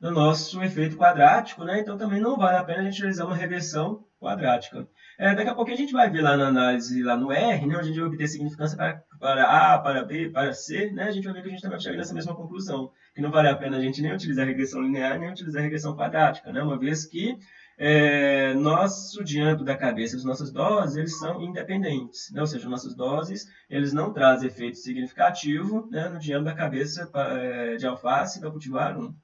do nosso efeito quadrático, né? então também não vale a pena a gente realizar uma regressão quadrática. É, daqui a pouco a gente vai ver lá na análise, lá no R, né, onde a gente vai obter significância para, para A, para B, para C, né, a gente vai ver que a gente também chega nessa mesma conclusão, que não vale a pena a gente nem utilizar a regressão linear, nem utilizar a regressão quadrática, né, uma vez que é, nosso diâmetro da cabeça, as nossas doses, eles são independentes, né, ou seja, nossas doses, eles não trazem efeito significativo né, no diâmetro da cabeça é, de alface da cultivar 1.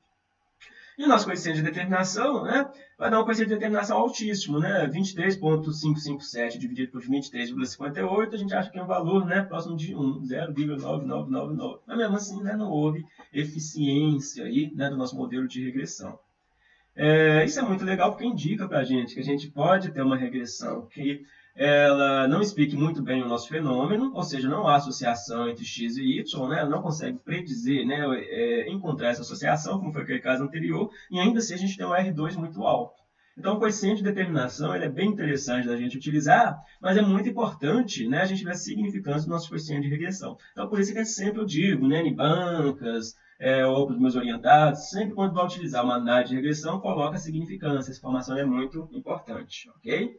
E o nosso coeficiente de determinação né, vai dar um coeficiente de determinação altíssimo, né, 23,557 dividido por 23,58, a gente acha que é um valor né, próximo de 1, 0,9999. Mas mesmo assim, né, não houve eficiência aí, né, do nosso modelo de regressão. É, isso é muito legal porque indica para a gente que a gente pode ter uma regressão que ela não explique muito bem o nosso fenômeno, ou seja, não há associação entre x e y, né? ela não consegue predizer, né? É, encontrar essa associação, como foi aquele caso anterior, e ainda assim a gente tem um R2 muito alto. Então, o coeficiente de determinação ele é bem interessante da gente utilizar, mas é muito importante né, a gente ver a significância do nosso coeficiente de regressão. Então, por isso que sempre eu digo, né, em bancas, é, ou para os meus orientados, sempre quando vai utilizar uma análise de regressão, coloca a significância. Essa informação é muito importante, ok?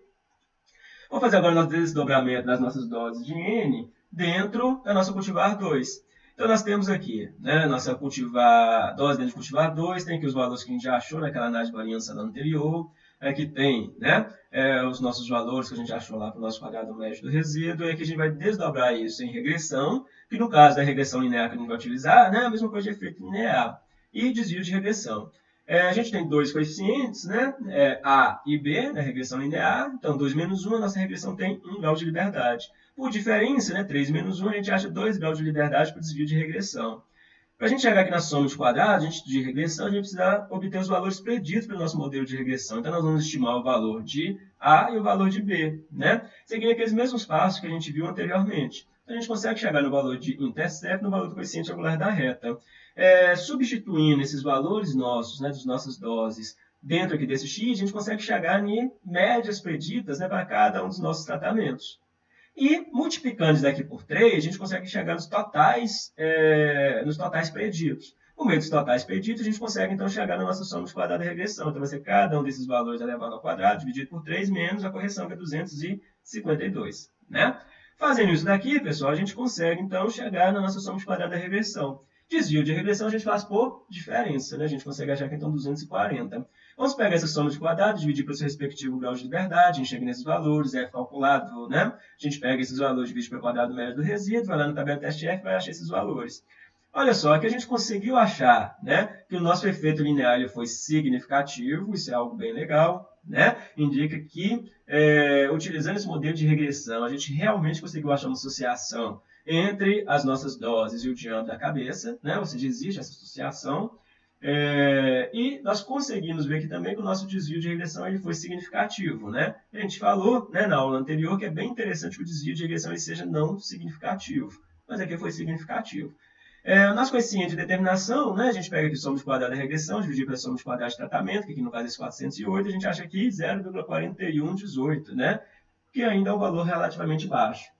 Vamos fazer agora o nosso desdobramento das nossas doses de N dentro da nossa cultivar 2. Então, nós temos aqui, né, nossa cultivar, dose dentro de cultivar 2, tem aqui os valores que a gente já achou naquela análise de variância da anterior, aqui tem né, é, os nossos valores que a gente achou lá para o nosso quadrado médio do resíduo, e aqui a gente vai desdobrar isso em regressão, que no caso da regressão linear que a gente vai utilizar, né, a mesma coisa de efeito linear, e desvio de regressão. É, a gente tem dois coeficientes, né? É, A e B, na regressão linear. Então, 2 menos 1, a nossa regressão tem 1 grau de liberdade. Por diferença, né, 3 menos 1, a gente acha 2 graus de liberdade para o desvio de regressão. Para a gente chegar aqui na soma de quadrados, de regressão, a gente precisa obter os valores preditos pelo nosso modelo de regressão. Então, nós vamos estimar o valor de A e o valor de B, né? Seguindo aqueles mesmos passos que a gente viu anteriormente. Então, a gente consegue chegar no valor de intercept, no valor do coeficiente angular da reta. É, substituindo esses valores nossos, né, das nossas doses, dentro aqui desse x, a gente consegue chegar em médias preditas né, para cada um dos nossos tratamentos. E multiplicando isso daqui por 3, a gente consegue chegar nos totais, é, nos totais preditos. Por meio dos totais preditos, a gente consegue então chegar na nossa soma de quadrado e regressão. Então vai ser cada um desses valores elevado ao quadrado dividido por 3 menos a correção que é 252. Né? Fazendo isso daqui, pessoal, a gente consegue então chegar na nossa soma de quadrado e regressão. Desvio de regressão a gente faz por diferença, né? A gente consegue achar que então 240. Vamos pegar essa soma de quadrados, dividir pelo seu respectivo grau de liberdade, a gente chega nesses valores, é calculado, né? A gente pega esses valores, divide pelo quadrado médio do resíduo, vai lá no tabela teste F vai achar esses valores. Olha só, aqui a gente conseguiu achar né, que o nosso efeito linear foi significativo, isso é algo bem legal, né? indica que, é, utilizando esse modelo de regressão, a gente realmente conseguiu achar uma associação entre as nossas doses e o diâmetro da cabeça, né? ou seja, existe essa associação, é, e nós conseguimos ver aqui também que o nosso desvio de regressão ele foi significativo. Né? A gente falou né, na aula anterior que é bem interessante que o desvio de regressão seja não significativo, mas aqui foi significativo. É, nosso coeficiente de determinação, né, a gente pega de quadrado da regressão, dividir pela soma de quadrado de tratamento, que aqui no caso é esse 408, a gente acha aqui 0,4118, né, que ainda é um valor relativamente baixo.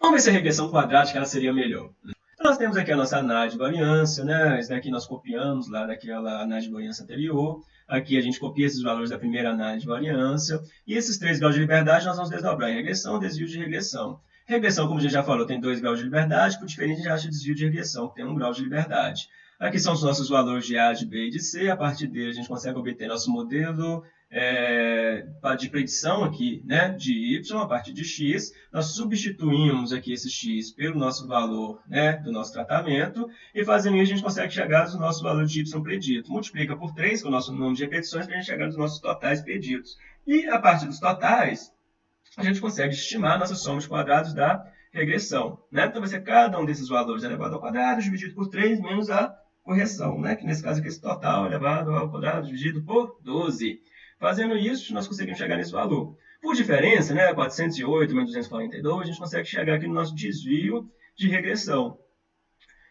Vamos ver se a regressão quadrática ela seria melhor. Então, nós temos aqui a nossa análise de variância, né? Esse daqui nós copiamos lá daquela análise de variância anterior. Aqui a gente copia esses valores da primeira análise de variância. E esses três graus de liberdade nós vamos desdobrar em regressão, desvio de regressão. Regressão, como a gente já falou, tem dois graus de liberdade, por diferente a gente acha desvio de regressão, que tem um grau de liberdade. Aqui são os nossos valores de A, de B e de C. A partir dele a gente consegue obter nosso modelo é, de predição aqui, né, de y a partir de x, nós substituímos aqui esse x pelo nosso valor né, do nosso tratamento, e fazendo isso a gente consegue chegar no nosso valor de y predito. Multiplica por 3, com o nosso número de repetições, para a gente chegar nos nossos totais preditos. E a partir dos totais, a gente consegue estimar a nossa soma de quadrados da regressão. Né? Então vai ser cada um desses valores elevado ao quadrado dividido por 3 menos a correção, né? que nesse caso aqui esse total elevado ao quadrado dividido por 12. Fazendo isso, nós conseguimos chegar nesse valor. Por diferença, né, 408 menos 242, a gente consegue chegar aqui no nosso desvio de regressão.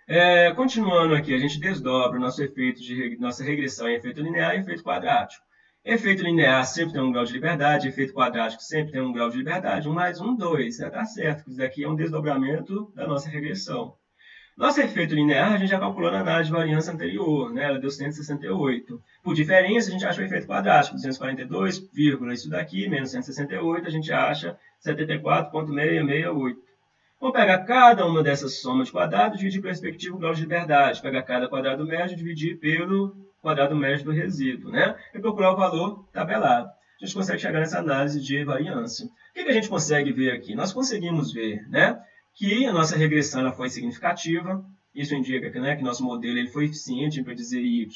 É, continuando aqui, a gente desdobra o nosso efeito de nossa regressão em efeito linear e efeito quadrático. Efeito linear sempre tem um grau de liberdade, efeito quadrático sempre tem um grau de liberdade, 1 mais 1, 2. Está né? certo, isso daqui é um desdobramento da nossa regressão. Nosso efeito linear a gente já calculou na análise de variância anterior, né? ela deu 168. Por diferença, a gente acha o efeito quadrático, 242, isso daqui, menos 168, a gente acha 74,668. Vou pegar cada uma dessas somas de quadrados e dividir pelo respectivo grau de liberdade. Pegar cada quadrado médio e dividir pelo quadrado médio do resíduo, né? E procurar o valor tabelado. A gente consegue chegar nessa análise de variância. O que, que a gente consegue ver aqui? Nós conseguimos ver, né? que a nossa regressão ela foi significativa. Isso indica que, né, que nosso modelo ele foi eficiente em predizer y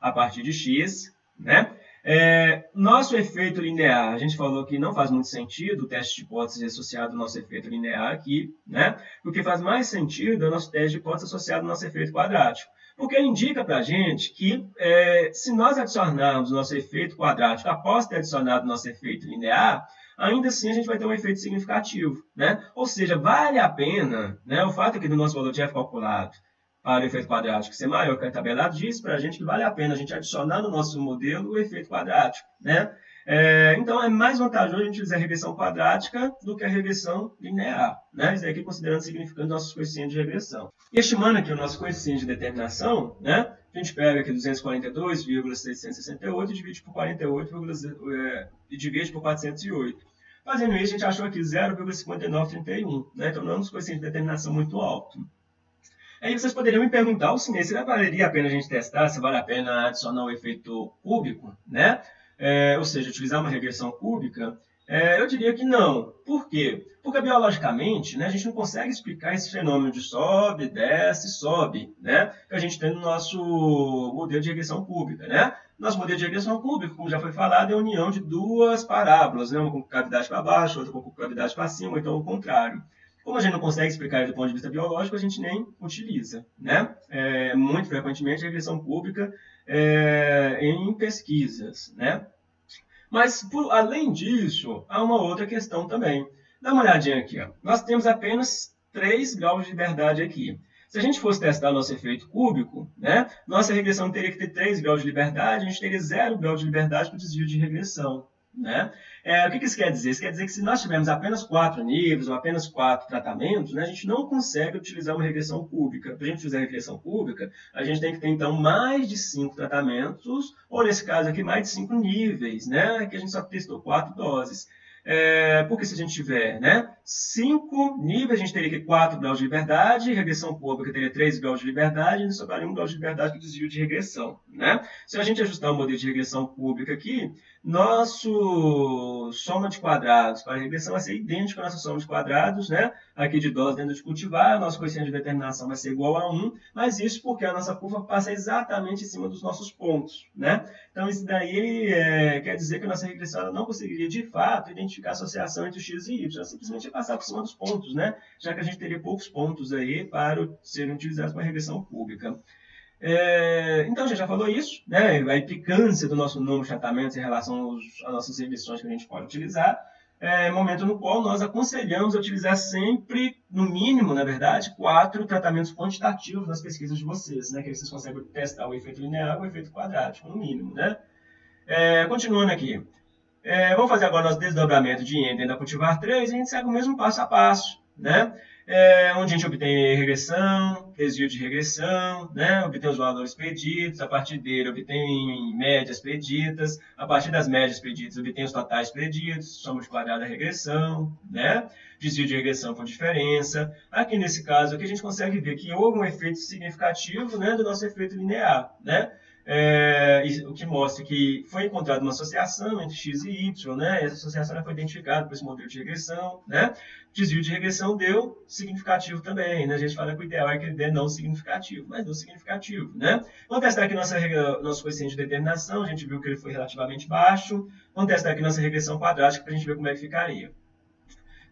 a partir de x. Né? É, nosso efeito linear, a gente falou que não faz muito sentido o teste de hipótese associado ao nosso efeito linear aqui. Né? O que faz mais sentido é o nosso teste de hipótese associado ao nosso efeito quadrático. Porque indica para a gente que é, se nós adicionarmos o nosso efeito quadrático após ter adicionado o nosso efeito linear, ainda assim a gente vai ter um efeito significativo. Né? Ou seja, vale a pena, né, o fato aqui do nosso valor de f calculado para o efeito quadrático ser maior que a tabelado diz para a gente que vale a pena a gente adicionar no nosso modelo o efeito quadrático. Né? É, então, é mais vantajoso a gente utilizar a regressão quadrática do que a regressão linear. Né? Isso aqui considerando significando nossos coeficientes de regressão. E estimando aqui o nosso coeficiente de determinação, né? a gente pega aqui 242,668 e divide por 48, é, e divide por 408. Fazendo isso, a gente achou aqui 0,5931. Né? Então, não é um coeficiente de determinação muito alto. Aí vocês poderiam me perguntar, o se valeria a pena a gente testar, se vale a pena adicionar o efeito cúbico, né? é, ou seja, utilizar uma regressão cúbica, é, eu diria que não. Por quê? Porque biologicamente né, a gente não consegue explicar esse fenômeno de sobe, desce, sobe, né, que a gente tem no nosso modelo de regressão cúbica. Né? Nosso modelo de regressão cúbica, como já foi falado, é a união de duas parábolas, né, uma com cavidade para baixo, outra com cavidade para cima, então o contrário. Como a gente não consegue explicar do ponto de vista biológico, a gente nem utiliza. Né? É, muito frequentemente, regressão cúbica é, em pesquisas. Né? Mas, por, além disso, há uma outra questão também. Dá uma olhadinha aqui. Ó. Nós temos apenas 3 graus de liberdade aqui. Se a gente fosse testar nosso efeito cúbico, né, nossa regressão teria que ter 3 graus de liberdade, a gente teria 0 grau de liberdade para o desvio de regressão. Né? É, o que, isso quer dizer? Isso quer dizer que se nós tivermos apenas quatro níveis ou apenas quatro tratamentos, né, a gente não consegue utilizar uma regressão cúbica. Para a gente utilizar a regressão cúbica, a gente tem que ter, então, mais de cinco tratamentos, ou nesse caso aqui, mais de cinco níveis, né, que a gente só testou quatro doses. É, porque se a gente tiver né, cinco níveis, a gente teria que 4 graus de liberdade, regressão pública teria 3 graus de liberdade, e sobraria 1 grau de liberdade para desvio de regressão. Né? Se a gente ajustar o modelo de regressão pública aqui, nosso soma de quadrados para regressão vai ser idêntico à nossa soma de quadrados, né? aqui de dose dentro de cultivar, nosso coeficiente de determinação vai ser igual a 1, mas isso porque a nossa curva passa exatamente em cima dos nossos pontos. Né? Então, isso daí é, quer dizer que a nossa regressão não conseguiria, de fato, identificar a associação entre x e y, simplesmente passar por cima dos pontos, né? já que a gente teria poucos pontos aí para serem utilizados para regressão pública. É, então, a gente já falou isso, né? a implicância do nosso número de tratamentos em relação aos, às nossas regressões que a gente pode utilizar, é, momento no qual nós aconselhamos a utilizar sempre, no mínimo, na verdade, quatro tratamentos quantitativos nas pesquisas de vocês, né? que vocês conseguem testar o efeito linear e o efeito quadrático, no mínimo. Né? É, continuando aqui, é, vamos fazer agora nosso desdobramento de Ender da cultivar 3 e a gente segue o mesmo passo a passo. Né? é, onde a gente obtém regressão, desvio de regressão, né? obtém os valores preditos, a partir dele obtém médias preditas, a partir das médias preditas obtém os totais preditos, soma de quadrado da regressão, né? desvio de regressão por diferença. Aqui nesse caso aqui a gente consegue ver que houve um efeito significativo né, do nosso efeito linear, né? É, o que mostra que foi encontrada uma associação entre x e y, né? Essa associação foi identificada por esse modelo de regressão, né? Desvio de regressão deu significativo também, né? A gente fala que o ideal é que ele dê não significativo, mas deu significativo, né? Vamos testar aqui nossa, nosso coeficiente de determinação, a gente viu que ele foi relativamente baixo. Vamos testar aqui nossa regressão quadrática para a gente ver como é que ficaria.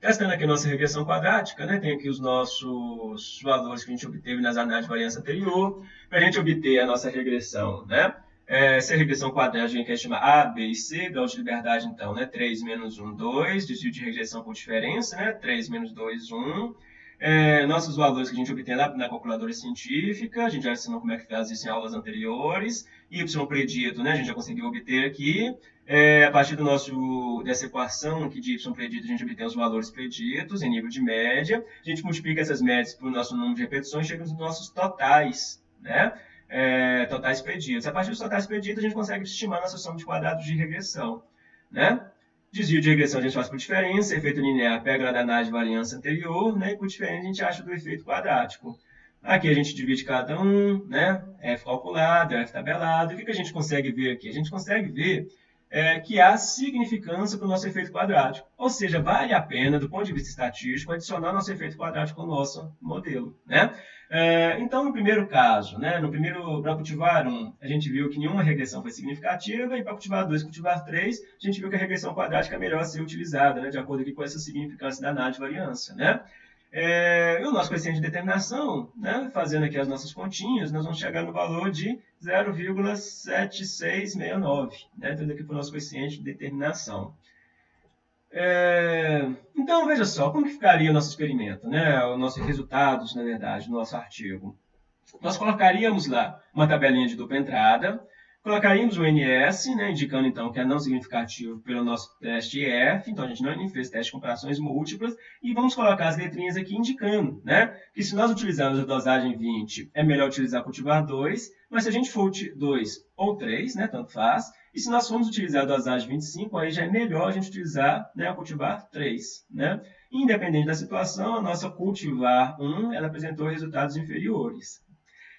Testando aqui nossa regressão quadrática, né, tem aqui os nossos valores que a gente obteve nas análises de variância anterior. Para a gente obter a nossa regressão, né, é, se a regressão quadrática a gente quer chamar A, B e C, grau de liberdade, então, né, 3 menos 1, 2, desvio de regressão por diferença, né, 3 menos 2, 1. É, nossos valores que a gente obtém lá na calculadora científica, a gente já ensinou como é que faz isso em aulas anteriores. Y predito, né, a gente já conseguiu obter aqui. É, a partir do nosso, dessa equação aqui de y predito, a gente obtém os valores preditos em nível de média. A gente multiplica essas médias por nosso número de repetições chega nos nossos totais, né? É, totais preditos. A partir dos totais preditos, a gente consegue estimar nossa soma de quadrados de regressão, né? Desvio de regressão a gente faz por diferença, efeito linear pega a análise de variância anterior, né? e por diferença a gente acha do efeito quadrático. Aqui a gente divide cada um, né? F calculado, F tabelado. O que, que a gente consegue ver aqui? A gente consegue ver é, que há significância para o nosso efeito quadrático. Ou seja, vale a pena, do ponto de vista estatístico, adicionar nosso efeito quadrático ao nosso modelo. Né? É, então, no primeiro caso, né, no primeiro, para cultivar 1, a gente viu que nenhuma regressão foi significativa, e para cultivar 2 e cultivar 3, a gente viu que a regressão quadrática é melhor ser utilizada, né, de acordo com essa significância da análise de variância. Né? É, e o nosso coeficiente de determinação, né, fazendo aqui as nossas continhas, nós vamos chegar no valor de 0,7669, né, tendo aqui para o nosso coeficiente de determinação. É, então, veja só, como que ficaria o nosso experimento, né, os nossos resultados, na verdade, no nosso artigo. Nós colocaríamos lá uma tabelinha de dupla entrada, Colocaríamos o NS, né, indicando então que é não significativo pelo nosso teste F, então a gente não fez teste de comparações múltiplas, e vamos colocar as letrinhas aqui indicando né, que se nós utilizarmos a dosagem 20, é melhor utilizar cultivar 2, mas se a gente for 2 ou 3, né, tanto faz, e se nós formos utilizar a dosagem 25, aí já é melhor a gente utilizar né, a cultivar 3. Né? Independente da situação, a nossa cultivar 1 ela apresentou resultados inferiores.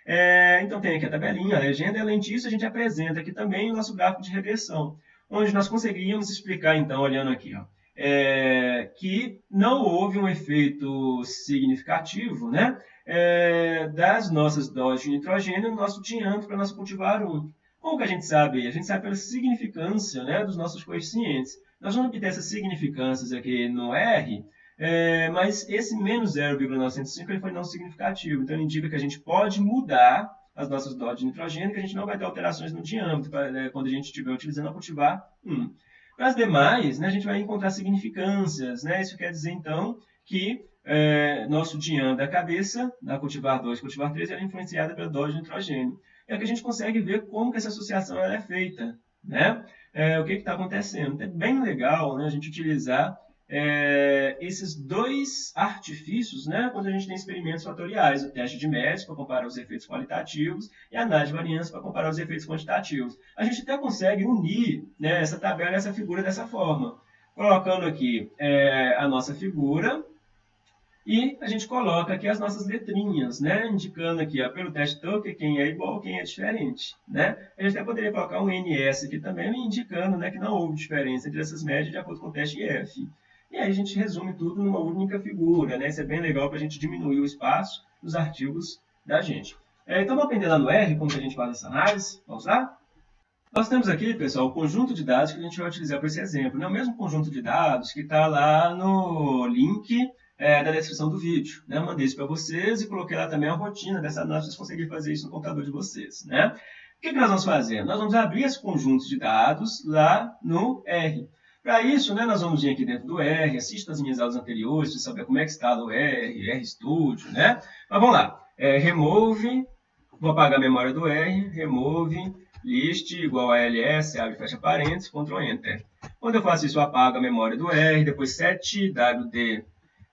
É, então tem aqui a tabelinha, a legenda, e além disso a gente apresenta aqui também o nosso gráfico de regressão, onde nós conseguiríamos explicar, então, olhando aqui, ó, é, que não houve um efeito significativo né, é, das nossas doses de nitrogênio no nosso diâmetro para nós cultivar um. Como que a gente sabe? A gente sabe pela significância né, dos nossos coeficientes. Nós vamos obter essas significâncias aqui no R É, mas esse menos 0,905 ele foi não significativo, então ele indica que a gente pode mudar as nossas doses de nitrogênio, que a gente não vai ter alterações no diâmetro né, quando a gente estiver utilizando a cultivar 1. Para as demais, né, a gente vai encontrar significâncias. Né? Isso quer dizer, então, que é, nosso diâmetro da cabeça, na cultivar 2 e cultivar 3, é influenciada pela dose de nitrogênio. É que a gente consegue ver como que essa associação ela é feita. Né? É, o que está acontecendo? É bem legal né, a gente utilizar é, esses dois artifícios, né, quando a gente tem experimentos fatoriais, o teste de médios para comparar os efeitos qualitativos e a análise de variância para comparar os efeitos quantitativos. A gente até consegue unir né, essa tabela, essa figura dessa forma, colocando aqui é, a nossa figura e a gente coloca aqui as nossas letrinhas, né, indicando aqui ó, pelo teste Tucker quem é igual, quem é diferente. Né? A gente até poderia colocar um NS aqui também, indicando né, que não houve diferença entre essas médias de acordo com o teste IF. E aí a gente resume tudo numa única figura, né? Isso é bem legal para a gente diminuir o espaço dos artigos da gente. É, então vamos aprender lá no R como que a gente faz essa análise. Vamos lá? Nós temos aqui, pessoal, o conjunto de dados que a gente vai utilizar para esse exemplo. Né? O mesmo conjunto de dados que está lá no link é, da descrição do vídeo. Né? Eu mandei isso para vocês e coloquei lá também a rotina dessa análise, vocês conseguirem fazer isso no computador de vocês. Né? O que, que nós vamos fazer? Nós vamos abrir esse conjunto de dados lá no R. Para isso, né, nós vamos vir aqui dentro do R, assista as minhas aulas anteriores para saber como é que está o R, RStudio, né? Mas vamos lá. É, remove, vou apagar a memória do R, remove, list igual a ls, abre fecha parênteses, Ctrl Enter. Quando eu faço isso, eu apago a memória do R, depois 7wd,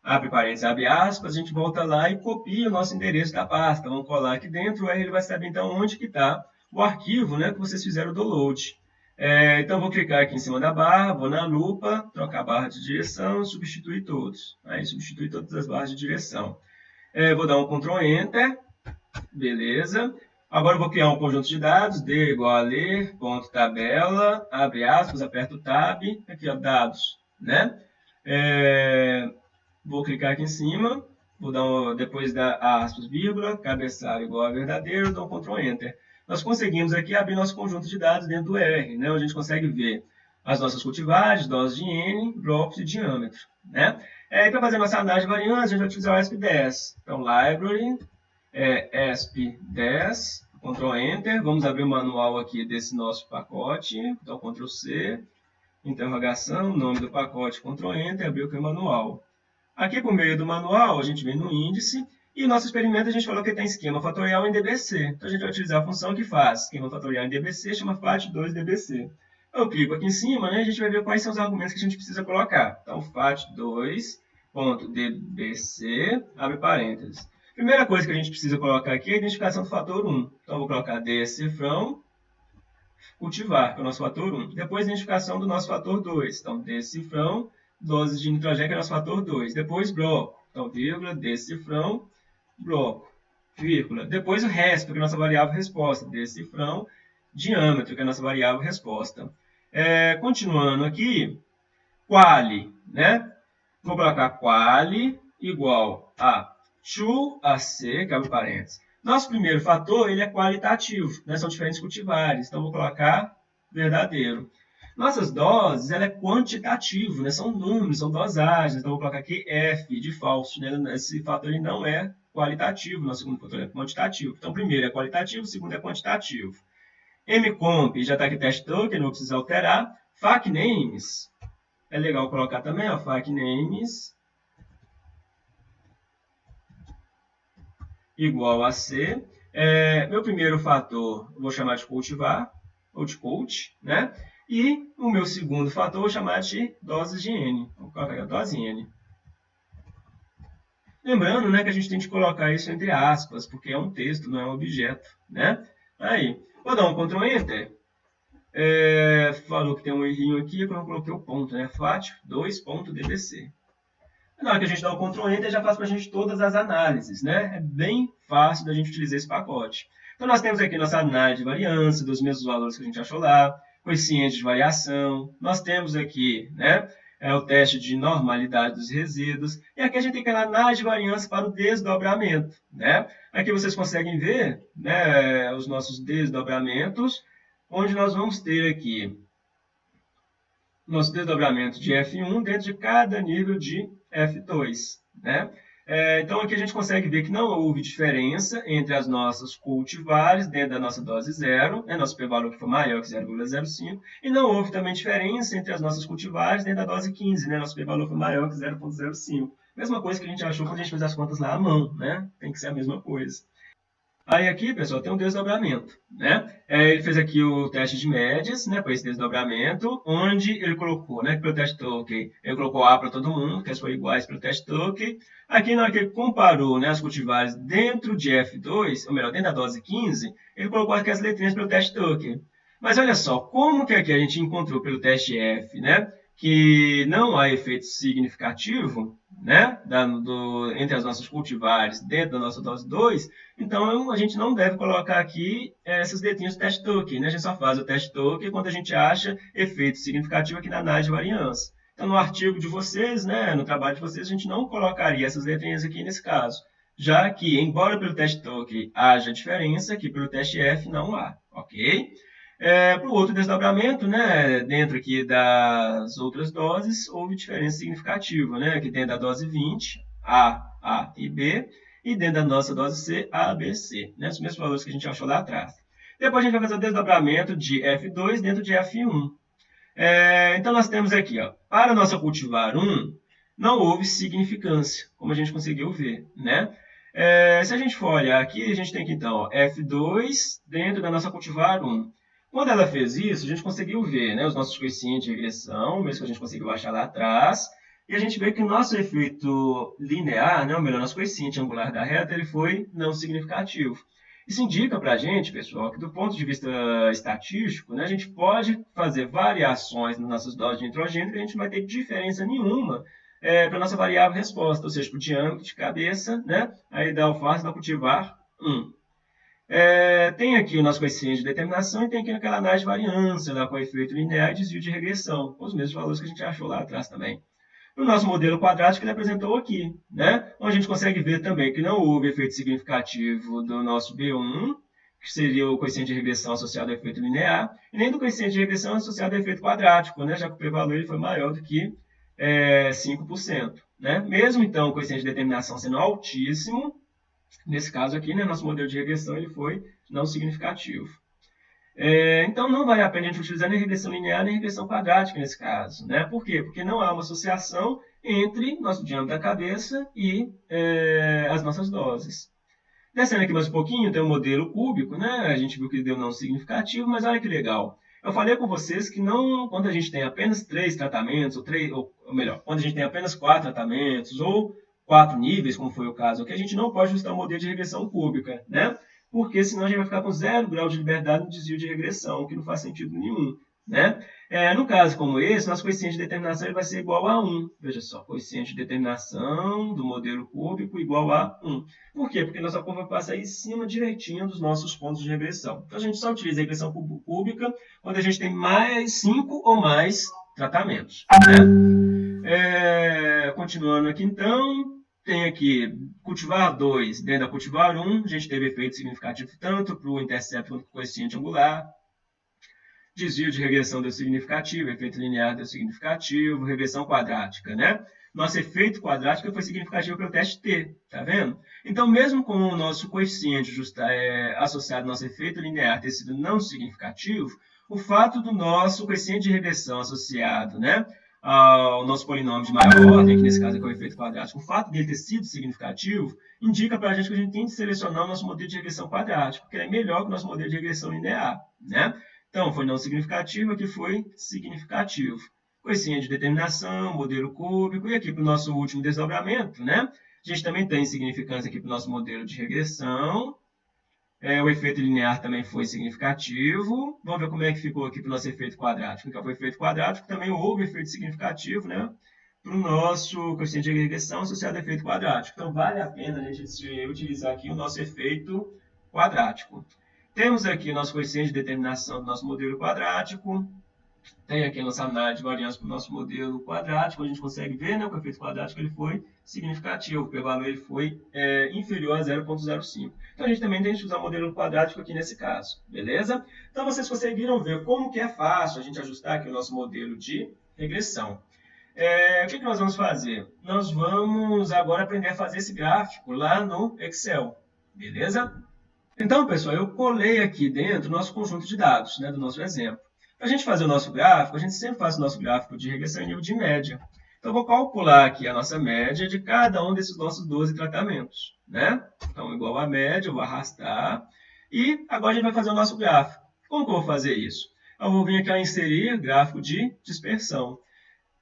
abre parênteses, abre aspas, a gente volta lá e copia o nosso endereço da pasta. Vamos colar aqui dentro, o R ele vai saber então onde que está o arquivo né, que vocês fizeram o download. É, então, vou clicar aqui em cima da barra, vou na lupa, trocar a barra de direção, substituir todos. Aí, substituir todas as barras de direção. É, vou dar um Ctrl Enter, beleza. Agora, vou criar um conjunto de dados, D igual a ler, ponto tabela, abre aspas, aperto Tab, aqui, ó, dados, né? É, vou clicar aqui em cima, vou dar um, depois da aspas, vírgula, cabeçalho igual a verdadeiro, dou um Ctrl Enter nós conseguimos aqui abrir nosso conjunto de dados dentro do R, né, onde a gente consegue ver as nossas cultivares, doses de N, blocos e diâmetro. Né? É, para fazer nossa análise de variância, a gente vai utilizar o ESP10. Então, library, é, ESP10, Ctrl Enter, vamos abrir o manual aqui desse nosso pacote, então Ctrl C, interrogação, nome do pacote, Ctrl Enter, aqui o manual. Aqui por meio do manual, a gente vem no índice e nosso experimento a gente falou que tem esquema fatorial em DBC. Então a gente vai utilizar a função que faz esquema fatorial em DBC, chama FAT2DBC. Eu clico aqui em cima né, e a gente vai ver quais são os argumentos que a gente precisa colocar. Então FAT2.dbc, abre parênteses. Primeira coisa que a gente precisa colocar aqui é a identificação do fator 1. Então eu vou colocar decifrão cultivar, que é o nosso fator 1. Depois a identificação do nosso fator 2. Então decifrão, doses de nitrogênio, que é o nosso fator 2. Depois bloco. Então, vírgula, decifrão, bloco, vírgula. Depois o resp, que é a nossa variável resposta, decifrão, diâmetro, que é a nossa variável resposta. É, continuando aqui, quali, né? Vou colocar quali igual a to AC, que abre parênteses. Nosso primeiro fator, ele é qualitativo, né? são diferentes cultivares, então vou colocar verdadeiro. Nossas doses, ela é quantitativo, né? são números, são dosagens, então vou colocar aqui F de falso, né? esse fator ele não é qualitativo, nosso segundo fator é quantitativo. Então, primeiro é qualitativo, segundo é quantitativo. mcomp, já está aqui teste token, não precisa alterar. facnames, é legal colocar também, ó, facnames igual a C. É, meu primeiro fator, vou chamar de cultivar, ou de coach, né? E o meu segundo fator, vou chamar de doses de N. Vou colocar aqui a dose N. Lembrando né, que a gente tem que colocar isso entre aspas, porque é um texto, não é um objeto. Né? Aí, vou dar um Ctrl Enter. É, falou que tem um errinho aqui, eu não coloquei o ponto, né? FAT 2.dbc. Na hora que a gente dá o Ctrl Enter, já faz para a gente todas as análises, né? É bem fácil da gente utilizar esse pacote. Então, nós temos aqui nossa análise de variância, dos mesmos valores que a gente achou lá, coeficiente de variação. Nós temos aqui, né? É o teste de normalidade dos resíduos. E aqui a gente tem aquela análise de variância para o desdobramento. Né? Aqui vocês conseguem ver né, os nossos desdobramentos, onde nós vamos ter aqui nosso desdobramento de F1 dentro de cada nível de F2. Né? É, então, aqui a gente consegue ver que não houve diferença entre as nossas cultivares dentro da nossa dose zero, né, nosso p-valor que foi maior que 0,05, e não houve também diferença entre as nossas cultivares dentro da dose 15, né, nosso p-valor foi maior que 0,05. Mesma coisa que a gente achou quando a gente fez as contas lá à mão, né? Tem que ser a mesma coisa. Aí aqui, pessoal, tem um desdobramento, né? É, ele fez aqui o teste de médias, né, para esse desdobramento, onde ele colocou, né, pelo teste token, ele colocou A para todo mundo, que as foram iguais para o teste token. Aqui, na hora que ele comparou né, as cultivares dentro de F2, ou melhor, dentro da dose 15, ele colocou aqui as letrinhas pelo teste token. Mas olha só, como que aqui a gente encontrou pelo teste F, né, que não há efeito significativo, né, da, do, entre as nossas cultivares dentro da nossa dose 2, então a gente não deve colocar aqui é, essas letrinhas do teste token. Né? A gente só faz o teste token quando a gente acha efeito significativo aqui na análise de variância. Então, no artigo de vocês, né, no trabalho de vocês, a gente não colocaria essas letrinhas aqui nesse caso, já que, embora pelo teste token haja diferença, aqui pelo teste F não há, ok? É, para o outro desdobramento, né, dentro aqui das outras doses, houve diferença significativa, né, aqui dentro da dose 20, A, A e B, e dentro da nossa dose C, A, B, C, né, os mesmos valores que a gente achou lá atrás. Depois a gente vai fazer o desdobramento de F2 dentro de F1. É, então, nós temos aqui, ó, para a nossa cultivar 1, não houve significância, como a gente conseguiu ver, né? É, se a gente for olhar aqui, a gente tem aqui, então, ó, F2 dentro da nossa cultivar 1. Quando ela fez isso, a gente conseguiu ver né, os nossos coeficientes de regressão, mesmo que a gente conseguiu achar lá atrás, e a gente vê que o nosso efeito linear, né, ou melhor, nosso coeficiente angular da reta, ele foi não significativo. Isso indica para a gente, pessoal, que do ponto de vista estatístico, né, a gente pode fazer variações nas nossas doses de nitrogênio que a gente não vai ter diferença nenhuma é, para a nossa variável resposta, ou seja, para o diâmetro de cabeça, né, aí da alface da cultivar 1. É, tem aqui o nosso coeficiente de determinação e tem aqui aquela análise de variância, lá, com efeito linear e desvio de regressão, com os mesmos valores que a gente achou lá atrás também. No nosso modelo quadrático, ele apresentou aqui, né? onde a gente consegue ver também que não houve efeito significativo do nosso B1, que seria o coeficiente de regressão associado ao efeito linear, e nem do coeficiente de regressão associado ao efeito quadrático, né? já que o p-valor foi maior do que é, 5%. Né? Mesmo, então, o coeficiente de determinação sendo altíssimo, Nesse caso aqui, né, nosso modelo de regressão ele foi não significativo. É, então, não vale a pena a gente utilizar nem regressão linear nem regressão quadrática nesse caso. Né? Por quê? Porque não há uma associação entre nosso diâmetro da cabeça e é, as nossas doses. Descendo aqui mais um pouquinho, tem o um modelo cúbico, né? A gente viu que deu não significativo, mas olha que legal. Eu falei com vocês que não, quando a gente tem apenas três tratamentos, ou, três, ou melhor, quando a gente tem apenas quatro tratamentos, ou quatro níveis, como foi o caso aqui, a gente não pode ajustar o modelo de regressão cúbica, né? Porque senão a gente vai ficar com zero grau de liberdade no desvio de regressão, que não faz sentido nenhum, né? É, no caso como esse, nosso coeficiente de determinação ele vai ser igual a 1. Veja só, coeficiente de determinação do modelo cúbico igual a 1. Por quê? Porque nossa curva passa aí em cima direitinho dos nossos pontos de regressão. Então, a gente só utiliza a regressão cúbica quando a gente tem mais 5 ou mais tratamentos. Né? É, continuando aqui, então, tem aqui cultivar 2 dentro da cultivar 1, um, a gente teve efeito significativo tanto para o intercepto quanto para o coeficiente angular. Desvio de regressão deu significativo, efeito linear deu significativo, regressão quadrática, né? Nosso efeito quadrático foi significativo pelo teste T, tá vendo? Então, mesmo com o nosso coeficiente justa, é, associado ao nosso efeito linear ter sido não significativo, o fato do nosso coeficiente de regressão associado, né, ao nosso polinômio de maior ordem, que nesse caso é o efeito quadrático, o fato dele ter sido significativo indica para a gente que a gente tem que selecionar o nosso modelo de regressão quadrático, ele é melhor que o nosso modelo de regressão linear. Né? Então, foi não significativo, aqui foi significativo. Coisinha de determinação, modelo cúbico, e aqui para o nosso último desdobramento, né? a gente também tem significância aqui para o nosso modelo de regressão, é, o efeito linear também foi significativo. Vamos ver como é que ficou aqui para o nosso efeito quadrático. Então, foi efeito quadrático, também houve efeito significativo, né? Para o nosso coeficiente de regressão associado ao efeito quadrático. Então, vale a pena a gente utilizar aqui o nosso efeito quadrático. Temos aqui o nosso coeficiente de determinação do nosso modelo quadrático. Tem aqui a nossa análise de variância para o nosso modelo quadrático, a gente consegue ver né, o efeito quadrático ele foi significativo, o valor ele foi é, inferior a 0,05. Então, a gente também tem que usar o modelo quadrático aqui nesse caso, beleza? Então, vocês conseguiram ver como que é fácil a gente ajustar aqui o nosso modelo de regressão. É, o que, que nós vamos fazer? Nós vamos agora aprender a fazer esse gráfico lá no Excel, beleza? Então, pessoal, eu colei aqui dentro o nosso conjunto de dados, né, do nosso exemplo. Para a gente fazer o nosso gráfico, a gente sempre faz o nosso gráfico de regressão em nível de média. Então, eu vou calcular aqui a nossa média de cada um desses nossos 12 tratamentos. Né? Então, igual a média, eu vou arrastar. E agora a gente vai fazer o nosso gráfico. Como que eu vou fazer isso? Eu vou vir aqui a inserir gráfico de dispersão.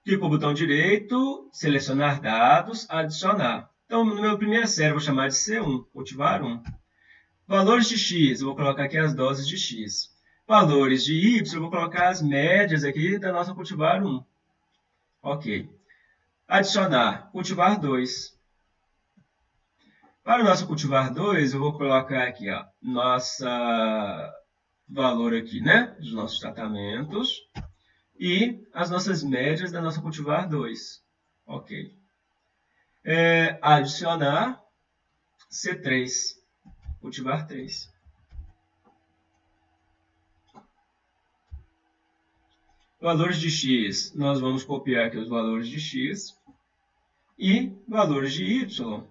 Clico no botão direito, selecionar dados, adicionar. Então, no meu primeira série, eu vou chamar de C1, cultivar 1. Valores de x, eu vou colocar aqui as doses de x. Valores de y, eu vou colocar as médias aqui da nossa cultivar 1. Ok. Adicionar, cultivar 2. Para o nosso cultivar 2, eu vou colocar aqui, ó, nossa valor aqui, né, dos nossos tratamentos e as nossas médias da nossa cultivar 2. Ok. É, adicionar C3, cultivar 3. Valores de x, nós vamos copiar aqui os valores de x. E valores de y,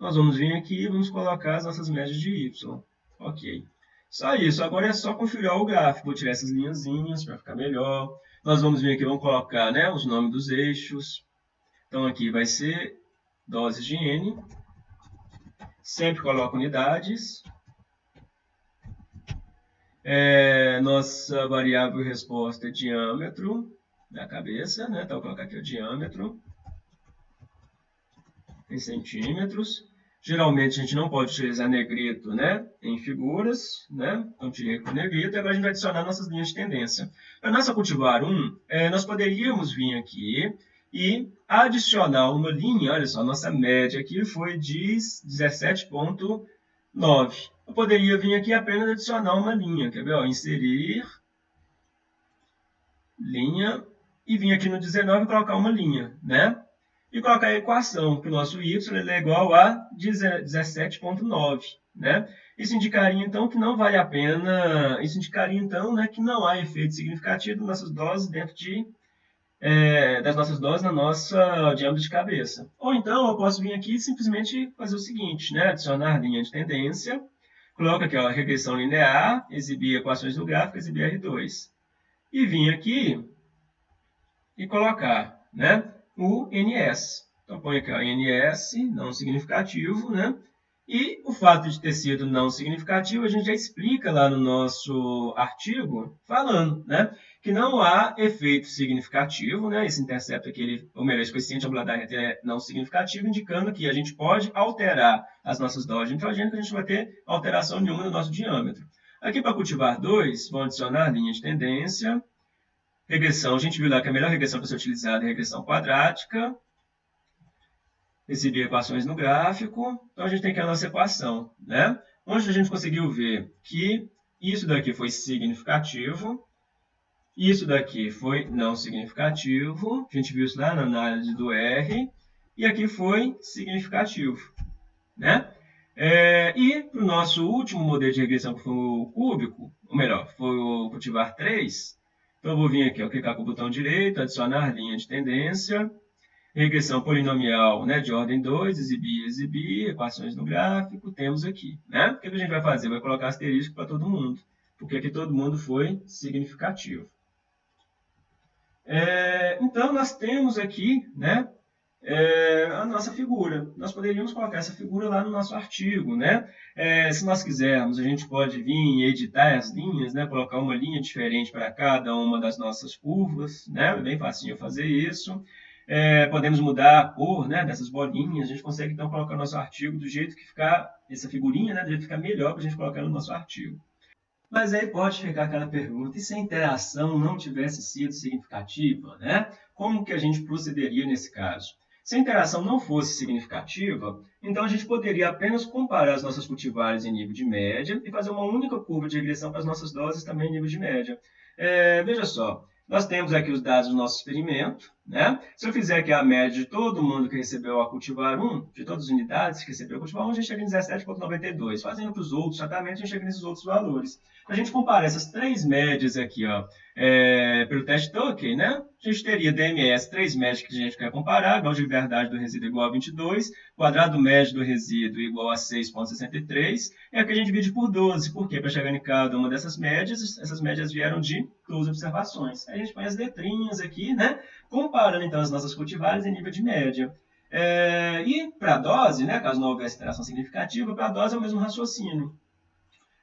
nós vamos vir aqui e vamos colocar as nossas médias de y. Ok. Só isso. Agora é só configurar o gráfico. Vou tirar essas linhazinhas para ficar melhor. Nós vamos vir aqui, vamos colocar né, os nomes dos eixos. Então, aqui vai ser doses de N. Sempre coloco unidades. É, nossa variável resposta é diâmetro da cabeça, né? Então, vou colocar aqui o diâmetro em centímetros. Geralmente a gente não pode utilizar negrito né, em figuras, né? então tirei com negrito, agora a gente vai adicionar nossas linhas de tendência. Para nossa cultivar 1, é, nós poderíamos vir aqui e adicionar uma linha, olha só, nossa média aqui foi de 17.9. Eu poderia vir aqui apenas adicionar uma linha, quer ver? Ó, inserir, linha, e vir aqui no 19 e colocar uma linha, né? e colocar a equação que o nosso y é igual a 17,9. Né? Isso indicaria, então, que não vale a pena, isso indicaria, então, né, que não há efeito significativo das nossas doses dentro de, é, das nossas doses na nossa diâmetro de cabeça. Ou então, eu posso vir aqui e simplesmente fazer o seguinte, né, adicionar linha de tendência, coloco aqui, ó, regressão linear, exibir equações do gráfico, exibir R2. E vir aqui e colocar, né, o NS. Então, põe aqui, ó, NS, não significativo, né? E o fato de ter sido não significativo, a gente já explica lá no nosso artigo, falando né, que não há efeito significativo, né, esse intercepto aqui, ele, ou melhor, esse coeficiente da reta é não significativo, indicando que a gente pode alterar as nossas doses de nitrogênio, que a gente vai ter alteração nenhuma no nosso diâmetro. Aqui, para cultivar 2, vamos adicionar linha de tendência, Regressão, a gente viu lá que a melhor regressão para ser utilizada é a regressão quadrática. Exibir equações no gráfico. Então, a gente tem aqui a nossa equação. Né? Onde a gente conseguiu ver que isso daqui foi significativo, isso daqui foi não significativo. A gente viu isso lá na análise do R. E aqui foi significativo. Né? É, e para o nosso último modelo de regressão, que foi o cúbico, ou melhor, foi o cultivar 3, então, eu vou vir aqui, ó, clicar com o botão direito, adicionar linha de tendência, regressão polinomial né, de ordem 2, exibir, exibir, equações no gráfico, temos aqui. Né? O que a gente vai fazer? Vai colocar asterisco para todo mundo, porque aqui todo mundo foi significativo. É, então, nós temos aqui né, é, a nossa figura. Nós poderíamos colocar essa figura lá no nosso artigo, né? É, se nós quisermos, a gente pode vir e editar as linhas, né? Colocar uma linha diferente para cada uma das nossas curvas, né? É bem facinho fazer isso. É, podemos mudar a cor né, dessas bolinhas, a gente consegue então colocar o nosso artigo do jeito que ficar, essa figurinha, né, do jeito que ficar melhor para a gente colocar no nosso artigo. Mas aí pode ficar aquela pergunta, e se a interação não tivesse sido significativa, né? Como que a gente procederia nesse caso? Se a interação não fosse significativa, então a gente poderia apenas comparar as nossas cultivares em nível de média e fazer uma única curva de regressão para as nossas doses também em nível de média. É, veja só, nós temos aqui os dados do nosso experimento, Né? Se eu fizer aqui a média de todo mundo que recebeu a cultivar 1, de todas as unidades que recebeu a cultivar 1, a gente chega em 17,92. Fazendo para os outros tratamentos, a gente chega nesses outros valores. A gente comparar essas três médias aqui, ó, é, pelo teste Tuckey, né? Gente teria DMS, três médias que a gente quer comparar, grau de liberdade do resíduo igual a 22, quadrado médio do resíduo igual a 6,63, e aqui a gente divide por 12. Por quê? Para chegar em cada uma dessas médias, essas médias vieram de duas observações. Aí a gente põe as letrinhas aqui, né? Comparando, então, as nossas cultivares em nível de média. É, e para a dose, né, caso não houvesse interação significativa, para a dose é o mesmo raciocínio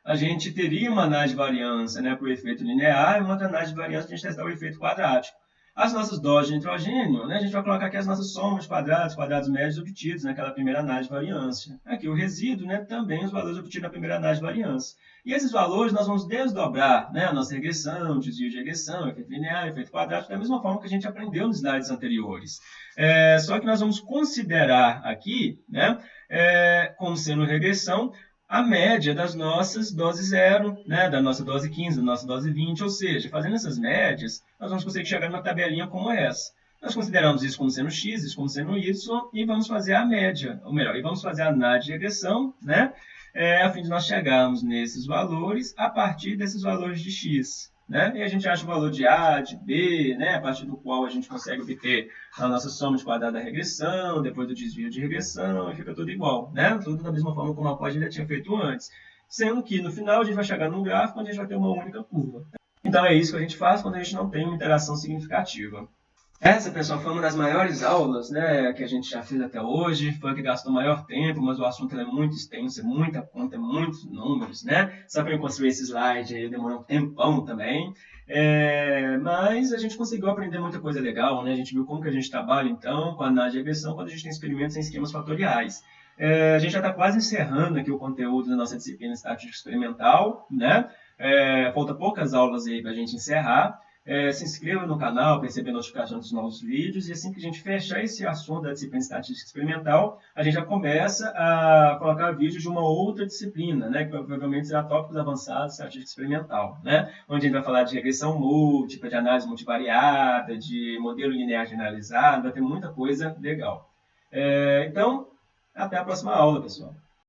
a gente teria uma análise de variância né, para o efeito linear e uma análise de variância para a gente testar o efeito quadrático. As nossas doses de nitrogênio, né, a gente vai colocar aqui as nossas somas quadrados, quadrados médios obtidos naquela primeira análise de variância. Aqui o resíduo, né, também os valores obtidos na primeira análise de variância. E esses valores nós vamos desdobrar né, a nossa regressão, desvio de regressão, efeito linear, efeito quadrático, da mesma forma que a gente aprendeu nos slides anteriores. É, só que nós vamos considerar aqui, né, é, como sendo regressão, a média das nossas doses zero, né, da nossa dose 15, da nossa dose 20, ou seja, fazendo essas médias, nós vamos conseguir chegar numa tabelinha como essa. Nós consideramos isso como sendo x, isso como sendo y, e vamos fazer a média, ou melhor, e vamos fazer a análise de regressão, né, é, a fim de nós chegarmos nesses valores a partir desses valores de x. Né? E a gente acha o valor de A, de B, né? a partir do qual a gente consegue obter a nossa soma de quadrado da regressão, depois do desvio de regressão, e fica tudo igual. Né? Tudo da mesma forma como a Pod já tinha feito antes. Sendo que no final a gente vai chegar num gráfico onde a gente vai ter uma única curva. Então é isso que a gente faz quando a gente não tem uma interação significativa. Essa, pessoal, foi uma das maiores aulas né, que a gente já fez até hoje. Foi a que gastou maior tempo, mas o assunto é muito extenso, é muita conta, é muitos números, né? Só para eu construir esse slide aí demorou um tempão também. É, mas a gente conseguiu aprender muita coisa legal, né? A gente viu como que a gente trabalha, então, com a análise de regressão quando a gente tem experimentos em esquemas fatoriais. É, a gente já está quase encerrando aqui o conteúdo da nossa disciplina estatística experimental, né? É, falta poucas aulas aí para a gente encerrar. É, se inscreva no canal para receber notificação dos novos vídeos e assim que a gente fechar esse assunto da disciplina estatística experimental, a gente já começa a colocar vídeos de uma outra disciplina, né, que provavelmente será tópicos avançados de estatística experimental, né, onde a gente vai falar de regressão múltipla, de análise multivariada, de modelo linear generalizado, vai ter muita coisa legal. É, então, até a próxima aula, pessoal.